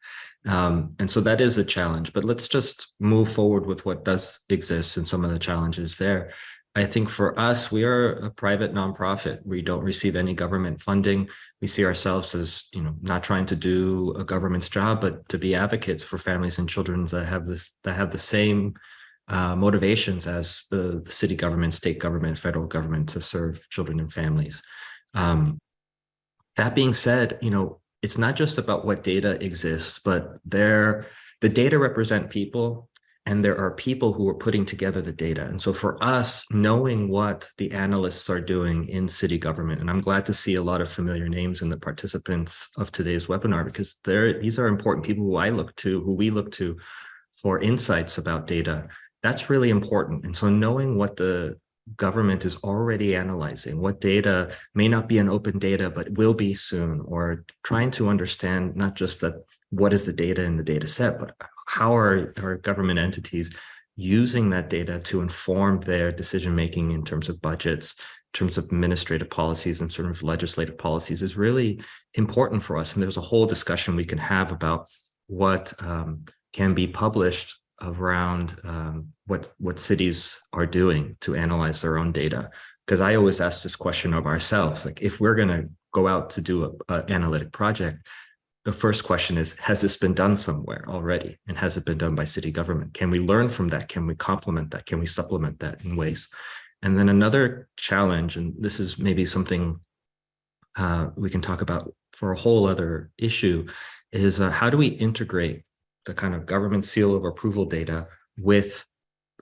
Um, and so that is a challenge, but let's just move forward with what does exist and some of the challenges there. I think for us, we are a private nonprofit. We don't receive any government funding. We see ourselves as, you know, not trying to do a government's job, but to be advocates for families and children that have this, that have the same uh, motivations as the, the, city government, state government, federal government to serve children and families. Um, that being said, you know, it's not just about what data exists, but there, the data represent people and there are people who are putting together the data. And so for us, knowing what the analysts are doing in city government, and I'm glad to see a lot of familiar names in the participants of today's webinar, because these are important people who I look to, who we look to for insights about data that's really important. And so knowing what the government is already analyzing, what data may not be an open data, but will be soon, or trying to understand not just that what is the data in the data set, but how are our government entities using that data to inform their decision making in terms of budgets, in terms of administrative policies and sort of legislative policies is really important for us. And there's a whole discussion we can have about what um, can be published around um, what what cities are doing to analyze their own data. Because I always ask this question of ourselves, like if we're going to go out to do an analytic project, the first question is, has this been done somewhere already? And has it been done by city government? Can we learn from that? Can we complement that? Can we supplement that in ways? And then another challenge, and this is maybe something uh, we can talk about for a whole other issue, is uh, how do we integrate the kind of government seal of approval data with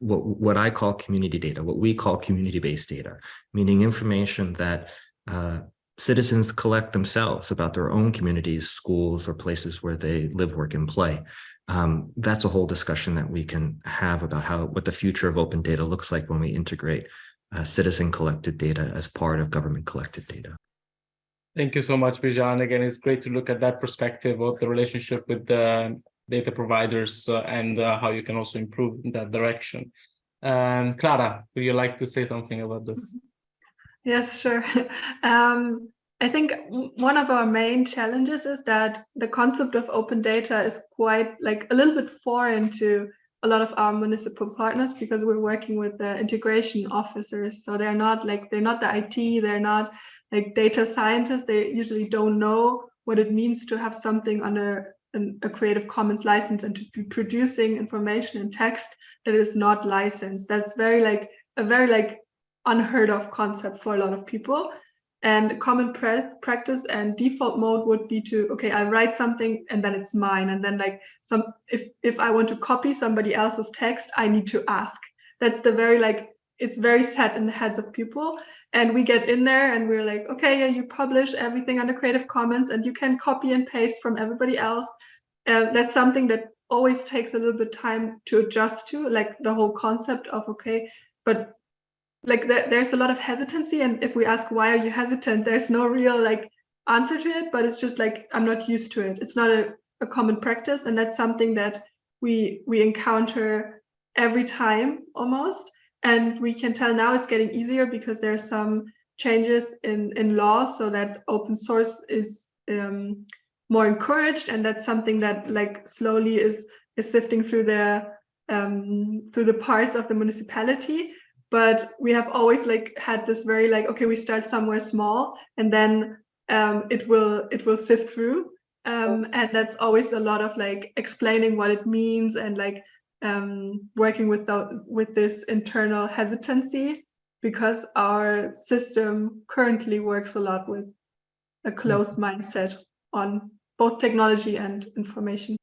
what, what I call community data, what we call community-based data, meaning information that uh, citizens collect themselves about their own communities, schools, or places where they live, work, and play. Um, that's a whole discussion that we can have about how what the future of open data looks like when we integrate uh, citizen collected data as part of government collected data. Thank you so much, Bijan. Again, it's great to look at that perspective of the relationship with the data providers uh, and uh, how you can also improve in that direction. Um, Clara, would you like to say something about this? Yes, sure. [LAUGHS] Um, I think one of our main challenges is that the concept of open data is quite like a little bit foreign to a lot of our municipal partners because we're working with the integration officers. So they're not like they're not the IT, they're not like data scientists. They usually don't know what it means to have something under an, a Creative Commons license and to be producing information and text that is not licensed. That's very like a very like unheard of concept for a lot of people. And common pra- practice and default mode would be to okay, I write something and then it's mine. And then like some if if I want to copy somebody else's text, I need to ask. That's the very like it's very set in the heads of people. And we get in there and we're like, okay, yeah, you publish everything under Creative Commons and you can copy and paste from everybody else. Uh, that's something that always takes a little bit time to adjust to, like the whole concept of okay, but like there, there's a lot of hesitancy and if we ask why are you hesitant there's no real like answer to it but it's just like i'm not used to it it's not a, a common practice and that's something that we we encounter every time almost and we can tell now it's getting easier because there are some changes in in law so that open source is um, more encouraged and that's something that like slowly is is sifting through the um, through the parts of the municipality. But we have always like had this very like okay we start somewhere small and then um, it will it will sift through. Um, and that's always a lot of like explaining what it means and like um, working with the, with this internal hesitancy because our system currently works a lot with a closed mindset on both technology and information.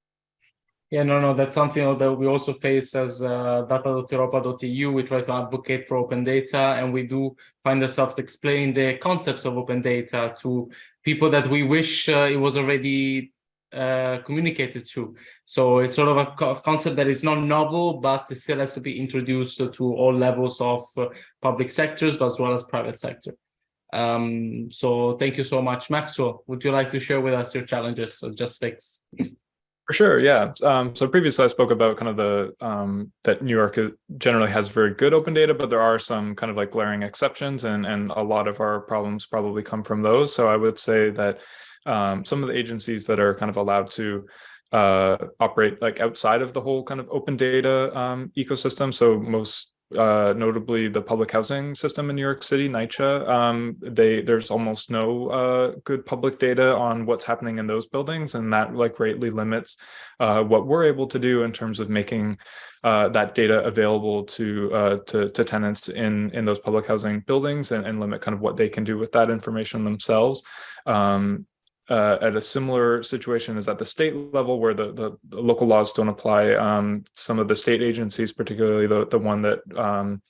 Yeah, no, no, that's something that we also face as uh, data.europa.eu. We try to advocate for open data, and we do find ourselves explaining the concepts of open data to people that we wish uh, it was already uh, communicated to. So it's sort of a co concept that is not novel, but still has to be introduced to all levels of uh, public sectors, but as well as private sector. Um, so thank you so much, Maxwell. Would you like to share with us your challenges of JustFix? For sure, yeah. Um, so previously I spoke about kind of the um, that New York generally has very good open data, but there are some kind of like glaring exceptions, and and a lot of our problems probably come from those. So I would say that um, some of the agencies that are kind of allowed to uh, operate like outside of the whole kind of open data um, ecosystem. So most uh, notably the public housing system in New York City, NYCHA, um, they there's almost no uh, good public data on what's happening in those buildings, and that like greatly limits uh, what we're able to do in terms of making uh, that data available to, uh, to to tenants in in those public housing buildings, and, and limit kind of what they can do with that information themselves. Um, uh, at a similar situation is at the state level where the, the, the local laws don't apply. Um, some of the state agencies, particularly the, the one that um,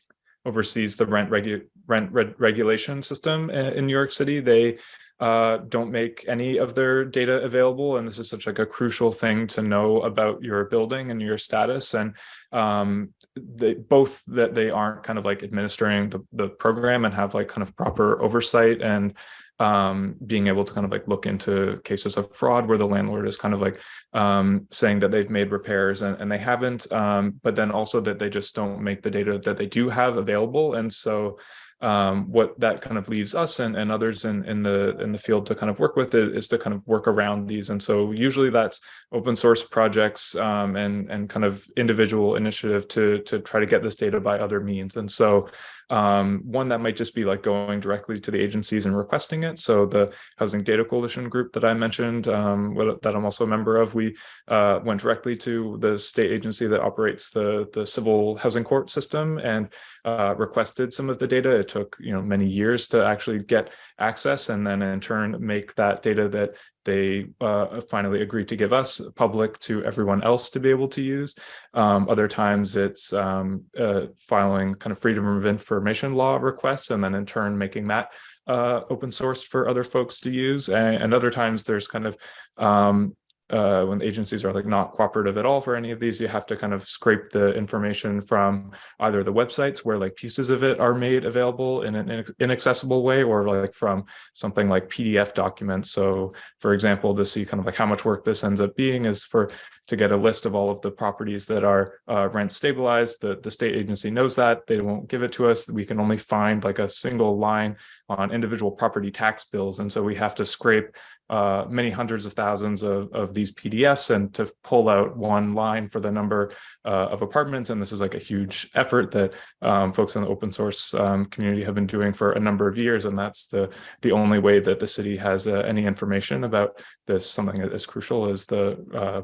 oversees the rent, regu rent regulation system in, in, New York City, they uh, don't make any of their data available. And this is such like a crucial thing to know about your building and your status. And um, they both that they aren't kind of like administering the, the program and have like kind of proper oversight and um, being able to kind of like look into cases of fraud where the landlord is kind of like um, saying that they've made repairs and, and they haven't, um, but then also that they just don't make the data that they do have available. And so um, what that kind of leaves us and, and others in, in the in the field to kind of work with it is to kind of work around these. And so usually that's open source projects um, and, and kind of individual initiative to, to try to get this data by other means. And so um, one that might just be like going directly to the agencies and requesting it. So the Housing Data Coalition group that I mentioned, um, that I'm also a member of, we uh, went directly to the state agency that operates the, the civil housing court system and uh, requested some of the data. It took you know many years to actually get access and then in turn make that data that they uh, finally agreed to give us public to everyone else to be able to use. Um, other times it's um, uh, filing kind of freedom of information law requests and then in turn making that uh, open source for other folks to use. And, and, other times there's kind of um, uh, when agencies are like not cooperative at all for any of these, you have to kind of scrape the information from either the websites where like pieces of it are made available in an inaccessible way, or like from something like PDF documents. So for example, to see kind of like how much work this ends up being is for to get a list of all of the properties that are uh, rent stabilized. The, the state agency knows that they won't give it to us. We can only find like a single line on individual property tax bills. And so we have to scrape uh, many hundreds of thousands of, of these PDFs and to pull out one line for the number uh, of apartments. And this is like a huge effort that um, folks in the open source um, community have been doing for a number of years. And that's the, the only way that the city has uh, any information about this, something as crucial as the uh,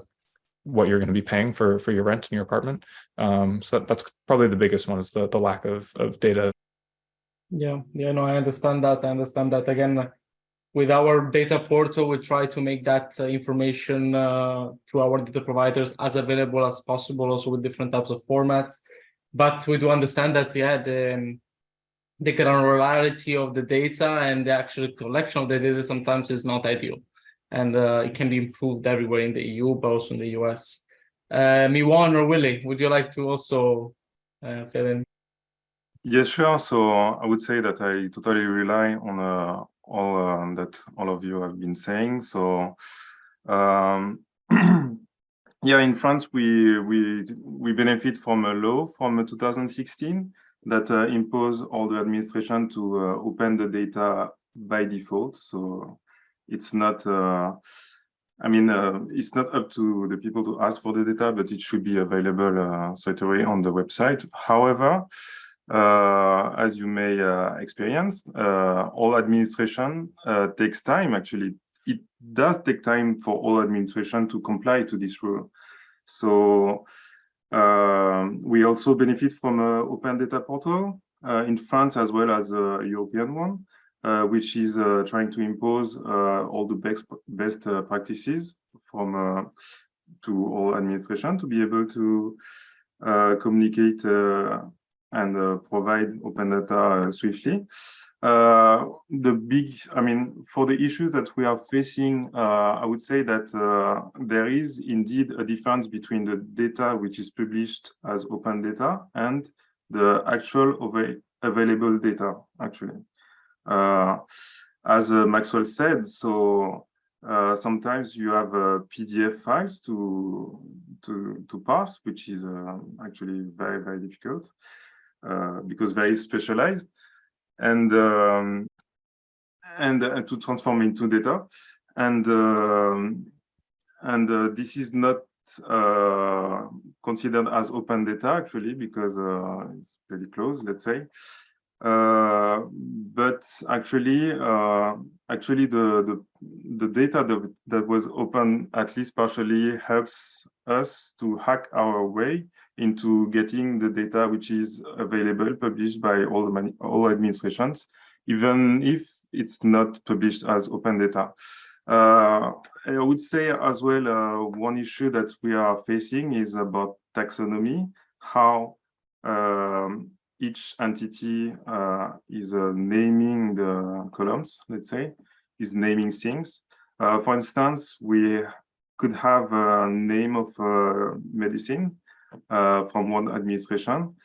what you're going to be paying for for your rent in your apartment. Um, so that, that's probably the biggest one is the, the lack of, of data Yeah, yeah, no, I understand that. I understand that. Again, with our data portal, we try to make that uh, information uh, to our data providers as available as possible, also with different types of formats. But we do understand that, yeah, the, um, the granularity of the data and the actual collection of the data sometimes is not ideal. And uh, it can be improved everywhere in the EU, but also in the US. Uh, Miwan or Willie, would you like to also uh, fill in? Yes, sure. So I would say that I totally rely on uh, all uh, that all of you have been saying. So um, [CLEARS THROAT] yeah, in France, we we we benefit from a law from 2016 that uh, impose all the administration to uh, open the data by default. So it's not. Uh, I mean, uh, it's not up to the people to ask for the data, but it should be available uh, straight away on the website. However, uh, as you may uh, experience, uh, all administration uh, takes time. Actually, it does take time for all administration to comply to this rule. So um, we also benefit from an open data portal uh, in France as well as a European one, uh, which is trying to impose all the best best practices from to all administration to be able to communicate and uh, provide open data uh, swiftly. Uh, the big, I mean, for the issues that we are facing, I would say that there is indeed a difference between the data which is published as open data and the actual av available data, actually. as Maxwell said, so uh, sometimes you have uh, PDF files to to to parse, which is uh, actually very very difficult. Uh, because very specialized and um, and uh, to transform into data. And um, and uh, this is not uh, considered as open data actually because uh, it's pretty close let's say. Uh, but actually actually the, the the data that, that was open at least partially helps us to hack our way into getting the data which is available, published by all, the all administrations, even if it's not published as open data. Uh, I would say as well, uh, one issue that we are facing is about taxonomy, how um, each entity uh, is uh, naming the columns, let's say, is naming things. Uh, for instance, we could have a name of a medicine uh, from one administration.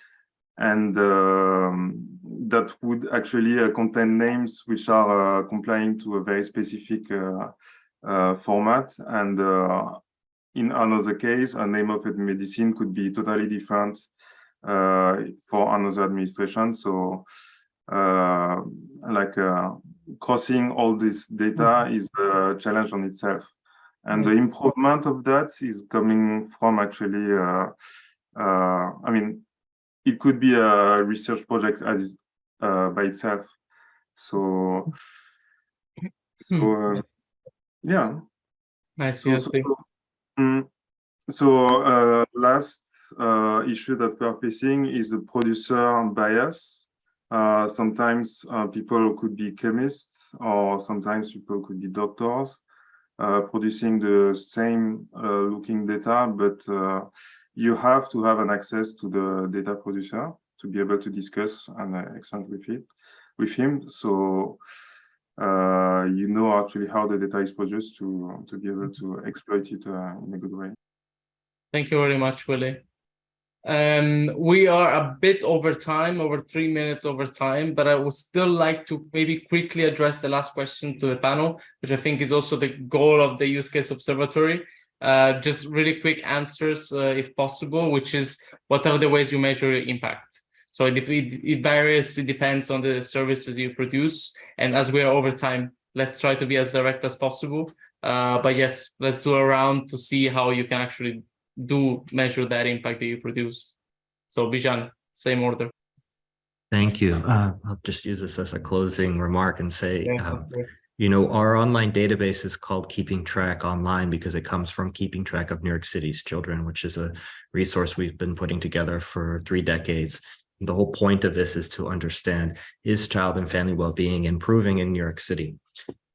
And um, that would actually uh, contain names which are uh, complying to a very specific format. And in another case, a name of a medicine could be totally different for another administration. So uh, like uh, crossing all this data mm -hmm. is a challenge on itself. And yes. the improvement of that is coming from actually, uh, uh, I mean, it could be a research project as uh, by itself. So, so Hmm. uh, yeah. I see, I So, see. so, mm, so uh, last uh, issue that we are facing is the producer bias. Uh, sometimes uh, people could be chemists, or sometimes people could be doctors producing the same uh, looking data, but uh, you have to have an access to the data producer to be able to discuss and exchange with it with him. So uh, you know actually how the data is produced to to be able to exploit it uh, in a good way. Thank you very much, Willie. Um, we are a bit over time, over three minutes over time, but I would still like to maybe quickly address the last question to the panel, which I think is also the goal of the use case observatory. Uh, just really quick answers, uh, if possible, which is what are the ways you measure impact? So it, it, it varies, it depends on the services you produce. And as we are over time, let's try to be as direct as possible. Uh, but yes, let's do a round to see how you can actually do measure that impact that you produce. So Bijan, same order. Thank you. Uh, I'll just use this as a closing remark and say, Yeah, um, you know, our online database is called Keeping Track Online because it comes from Keeping Track of New York City's Children, which is a resource we've been putting together for three decades. The whole point of this is to understand, is child and family well-being improving in New York City?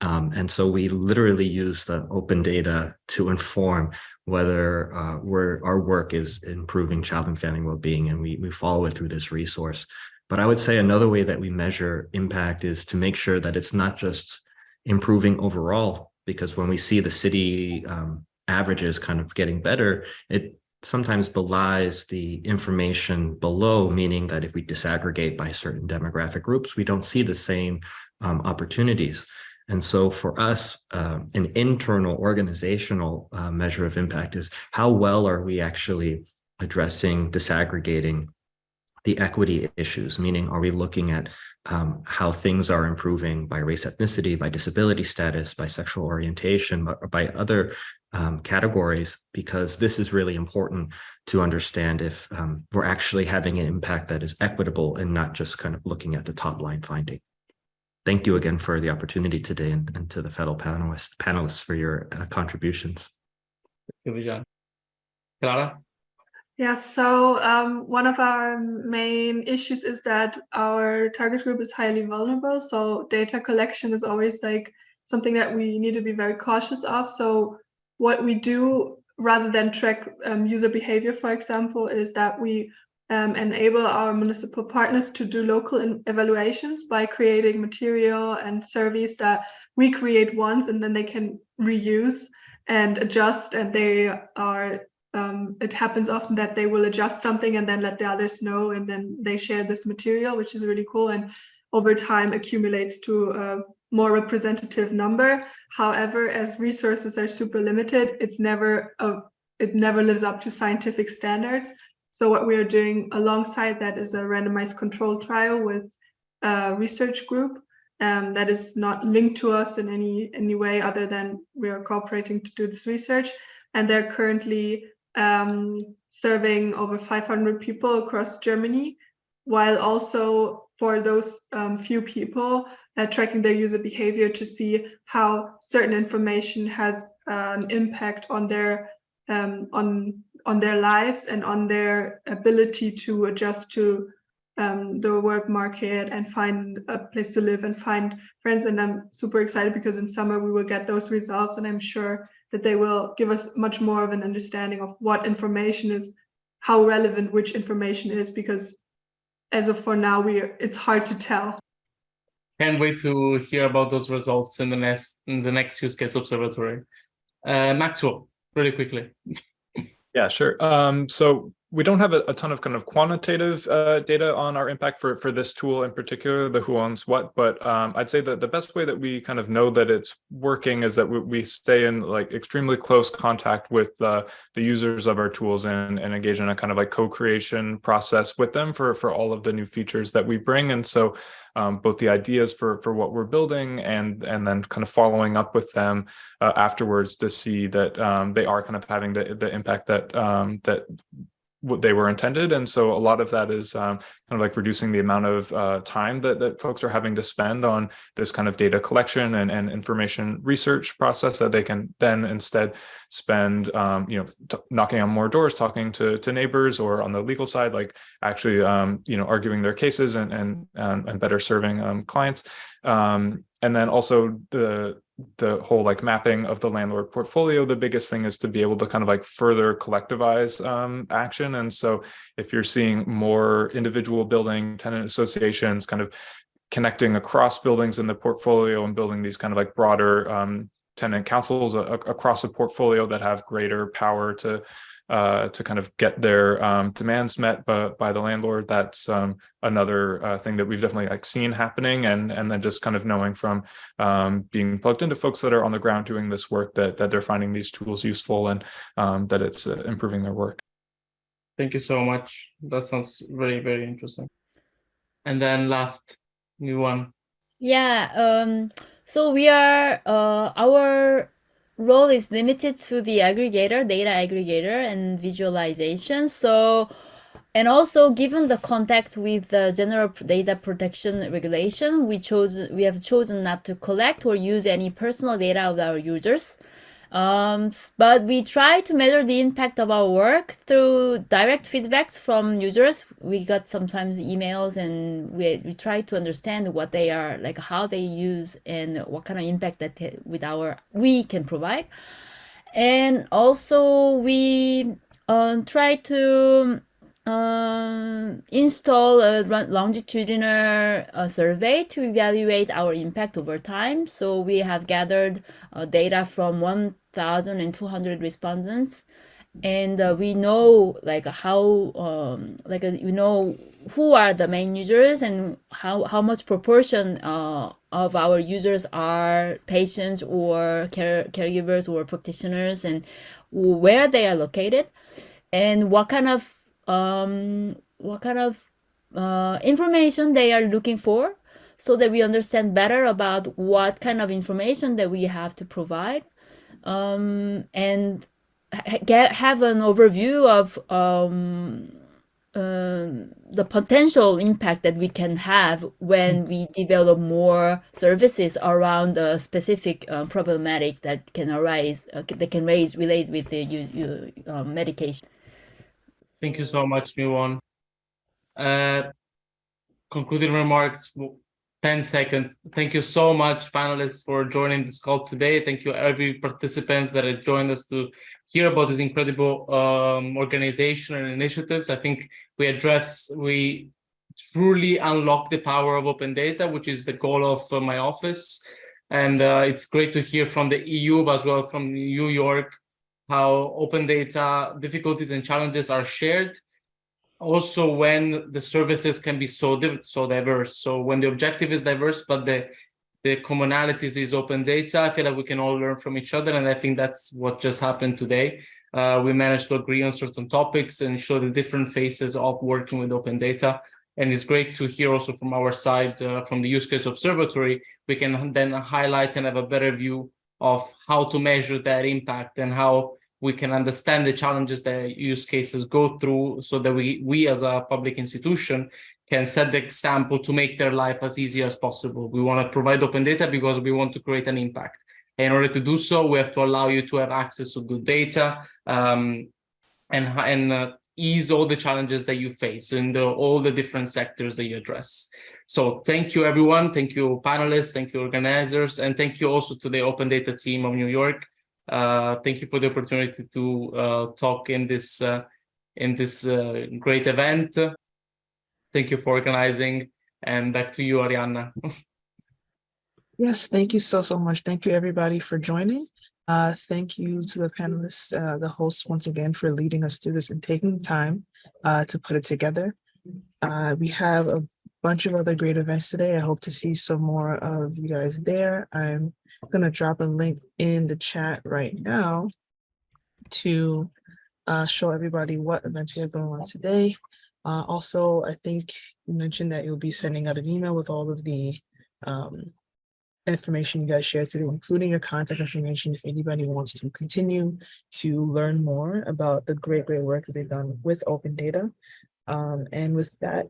Um, and so we literally use the open data to inform whether uh, our work is improving child and family well-being, and we, we follow it through this resource. But I would say another way that we measure impact is to make sure that it's not just improving overall, because when we see the city um, averages kind of getting better, it sometimes belies the information below, meaning that if we disaggregate by certain demographic groups, we don't see the same um, opportunities. And so for us, uh, an internal organizational uh, measure of impact is how well are we actually addressing, disaggregating the equity issues, meaning are we looking at um, how things are improving by race, ethnicity, by disability status, by sexual orientation, or by other um, categories, because this is really important to understand if um, we're actually having an impact that is equitable and not just kind of looking at the top line finding. Thank you again for the opportunity today and, and to the fellow panelists, panelists for your uh, contributions. Thank you, Bijan. Clara? Yeah, so um, one of our main issues is that our target group is highly vulnerable. So data collection is always like something that we need to be very cautious of. So what we do rather than track um, user behavior, for example, is that we um, enable our municipal partners to do local evaluations by creating material and surveys that we create once and then they can reuse and adjust and they are um, it happens often that they will adjust something and then let the others know and then they share this material which is really cool and over time accumulates to a more representative number. However as resources are super limited it's never a, it never lives up to scientific standards so what we are doing alongside that is a randomized control trial with a research group um, that is not linked to us in any any way other than we are cooperating to do this research. And they're currently um, serving over 500 people across Germany, while also for those um, few people uh, tracking their user behavior to see how certain information has an impact on their um, on on their lives and on their ability to adjust to um, the work market and find a place to live and find friends. And I'm super excited because in summer we will get those results and I'm sure that they will give us much more of an understanding of what information is, how relevant which information is, because as of for now, we it's hard to tell. Can't wait to hear about those results in the next in the next use case observatory. Uh, Maxwell, really quickly. [LAUGHS] Yeah, sure. Um, so we don't have a, a, ton of kind of quantitative uh, data on our impact for, for this tool in particular, the who owns what, but um, I'd say that the best way that we kind of know that it's working is that we, we stay in like extremely close contact with uh, the users of our tools and, and engage in a kind of like co-creation process with them for, for all of the new features that we bring. And so um, both the ideas for, for what we're building and, and then kind of following up with them uh, afterwards to see that um, they are kind of having the, the impact that, um, that what they were intended. And so a lot of that is um, kind of like reducing the amount of uh, time that, that folks are having to spend on this kind of data collection and, and information research process that they can then instead spend, um, you know, knocking on more doors, talking to, to neighbors or on the legal side, like actually, um, you know, arguing their cases and, and, and better serving um, clients. Um, and then also the the whole like mapping of the landlord portfolio, the biggest thing is to be able to kind of like further collectivize um, action. And so if you're seeing more individual building tenant associations kind of connecting across buildings in the portfolio and building these kind of like broader um, tenant councils across a portfolio that have greater power to uh, to kind of get their um, demands met by, by the landlord. That's um, another uh, thing that we've definitely like seen happening, and and then just kind of knowing from um, being plugged into folks that are on the ground doing this work that that they're finding these tools useful and um, that it's uh, improving their work. Thank you so much. That sounds very, very interesting. And then last new one. Yeah, um, so we are, uh, our role is limited to the aggregator, data aggregator and visualization. So, and also given the context with the general data protection regulation, we chose, we have chosen not to collect or use any personal data of our users. Um, but we try to measure the impact of our work through direct feedbacks from users. We got sometimes emails and we, we try to understand what they are like, how they use and what kind of impact that with our we can provide. And also we um, try to um, install a longitudinal uh, survey to evaluate our impact over time. So we have gathered uh, data from 1,200 respondents, and uh, we know like how um, like uh, we know who are the main users and how how much proportion uh, of our users are patients or care caregivers or practitioners and where they are located. And what kind of um, what kind of uh, information they are looking for so that we understand better about what kind of information that we have to provide um, and get have an overview of um, um, the potential impact that we can have when we develop more services around a specific uh, problematic that can arise uh, that can raise relate with the u- u- uh, medication. Thank you so much, Miwon. Uh, concluding remarks, 10 seconds. Thank you so much, panelists, for joining this call today. Thank you, every participants that have joined us to hear about this incredible um, organization and initiatives. I think we address, we truly unlock the power of open data, which is the goal of uh, my office. And uh, it's great to hear from the EU, but as well from New York, how open data difficulties and challenges are shared also when the services can be so so diverse. So when the objective is diverse but the the commonalities is open data i feel like we can all learn from each other and i think that's what just happened today. Uh, we managed to agree on certain topics and show the different faces of working with open data. And it's great to hear also from our side uh, from the use case observatory we can then highlight and have a better view of how to measure that impact and how we can understand the challenges that use cases go through so that we we as a public institution can set the example to make their life as easy as possible. We want to provide open data because we want to create an impact. In order to do so we have to allow you to have access to good data um, and and uh, ease all the challenges that you face in the, all the different sectors that you address. So thank you everyone. Thank you panelists. Thank you organizers. And thank you also to the open data team of new york thank you for the opportunity to uh, talk in this uh, in this uh, great event. Thank you for organizing, and back to you, Arianna. [LAUGHS] Yes, thank you so, so much. Thank you, everybody, for joining. Uh, thank you to the panelists, uh, the hosts, once again, for leading us through this and taking time uh, to put it together. Uh, we have a bunch of other great events today. I hope to see some more of you guys there. I'm gonna drop a link in the chat right now to uh, show everybody what events we have going on today. Uh, also, I think you mentioned that you'll be sending out an email with all of the um, information you guys shared today, including your contact information if anybody wants to continue to learn more about the great, great work that they've done with open data. Um, and with that,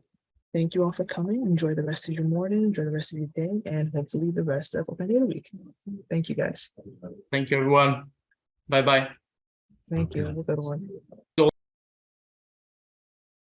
thank you all for coming. Enjoy the rest of your morning, enjoy the rest of your day, and hopefully the rest of Open Data Week. Thank you, guys. Thank you, everyone. Bye bye. Thank you. Have a good one.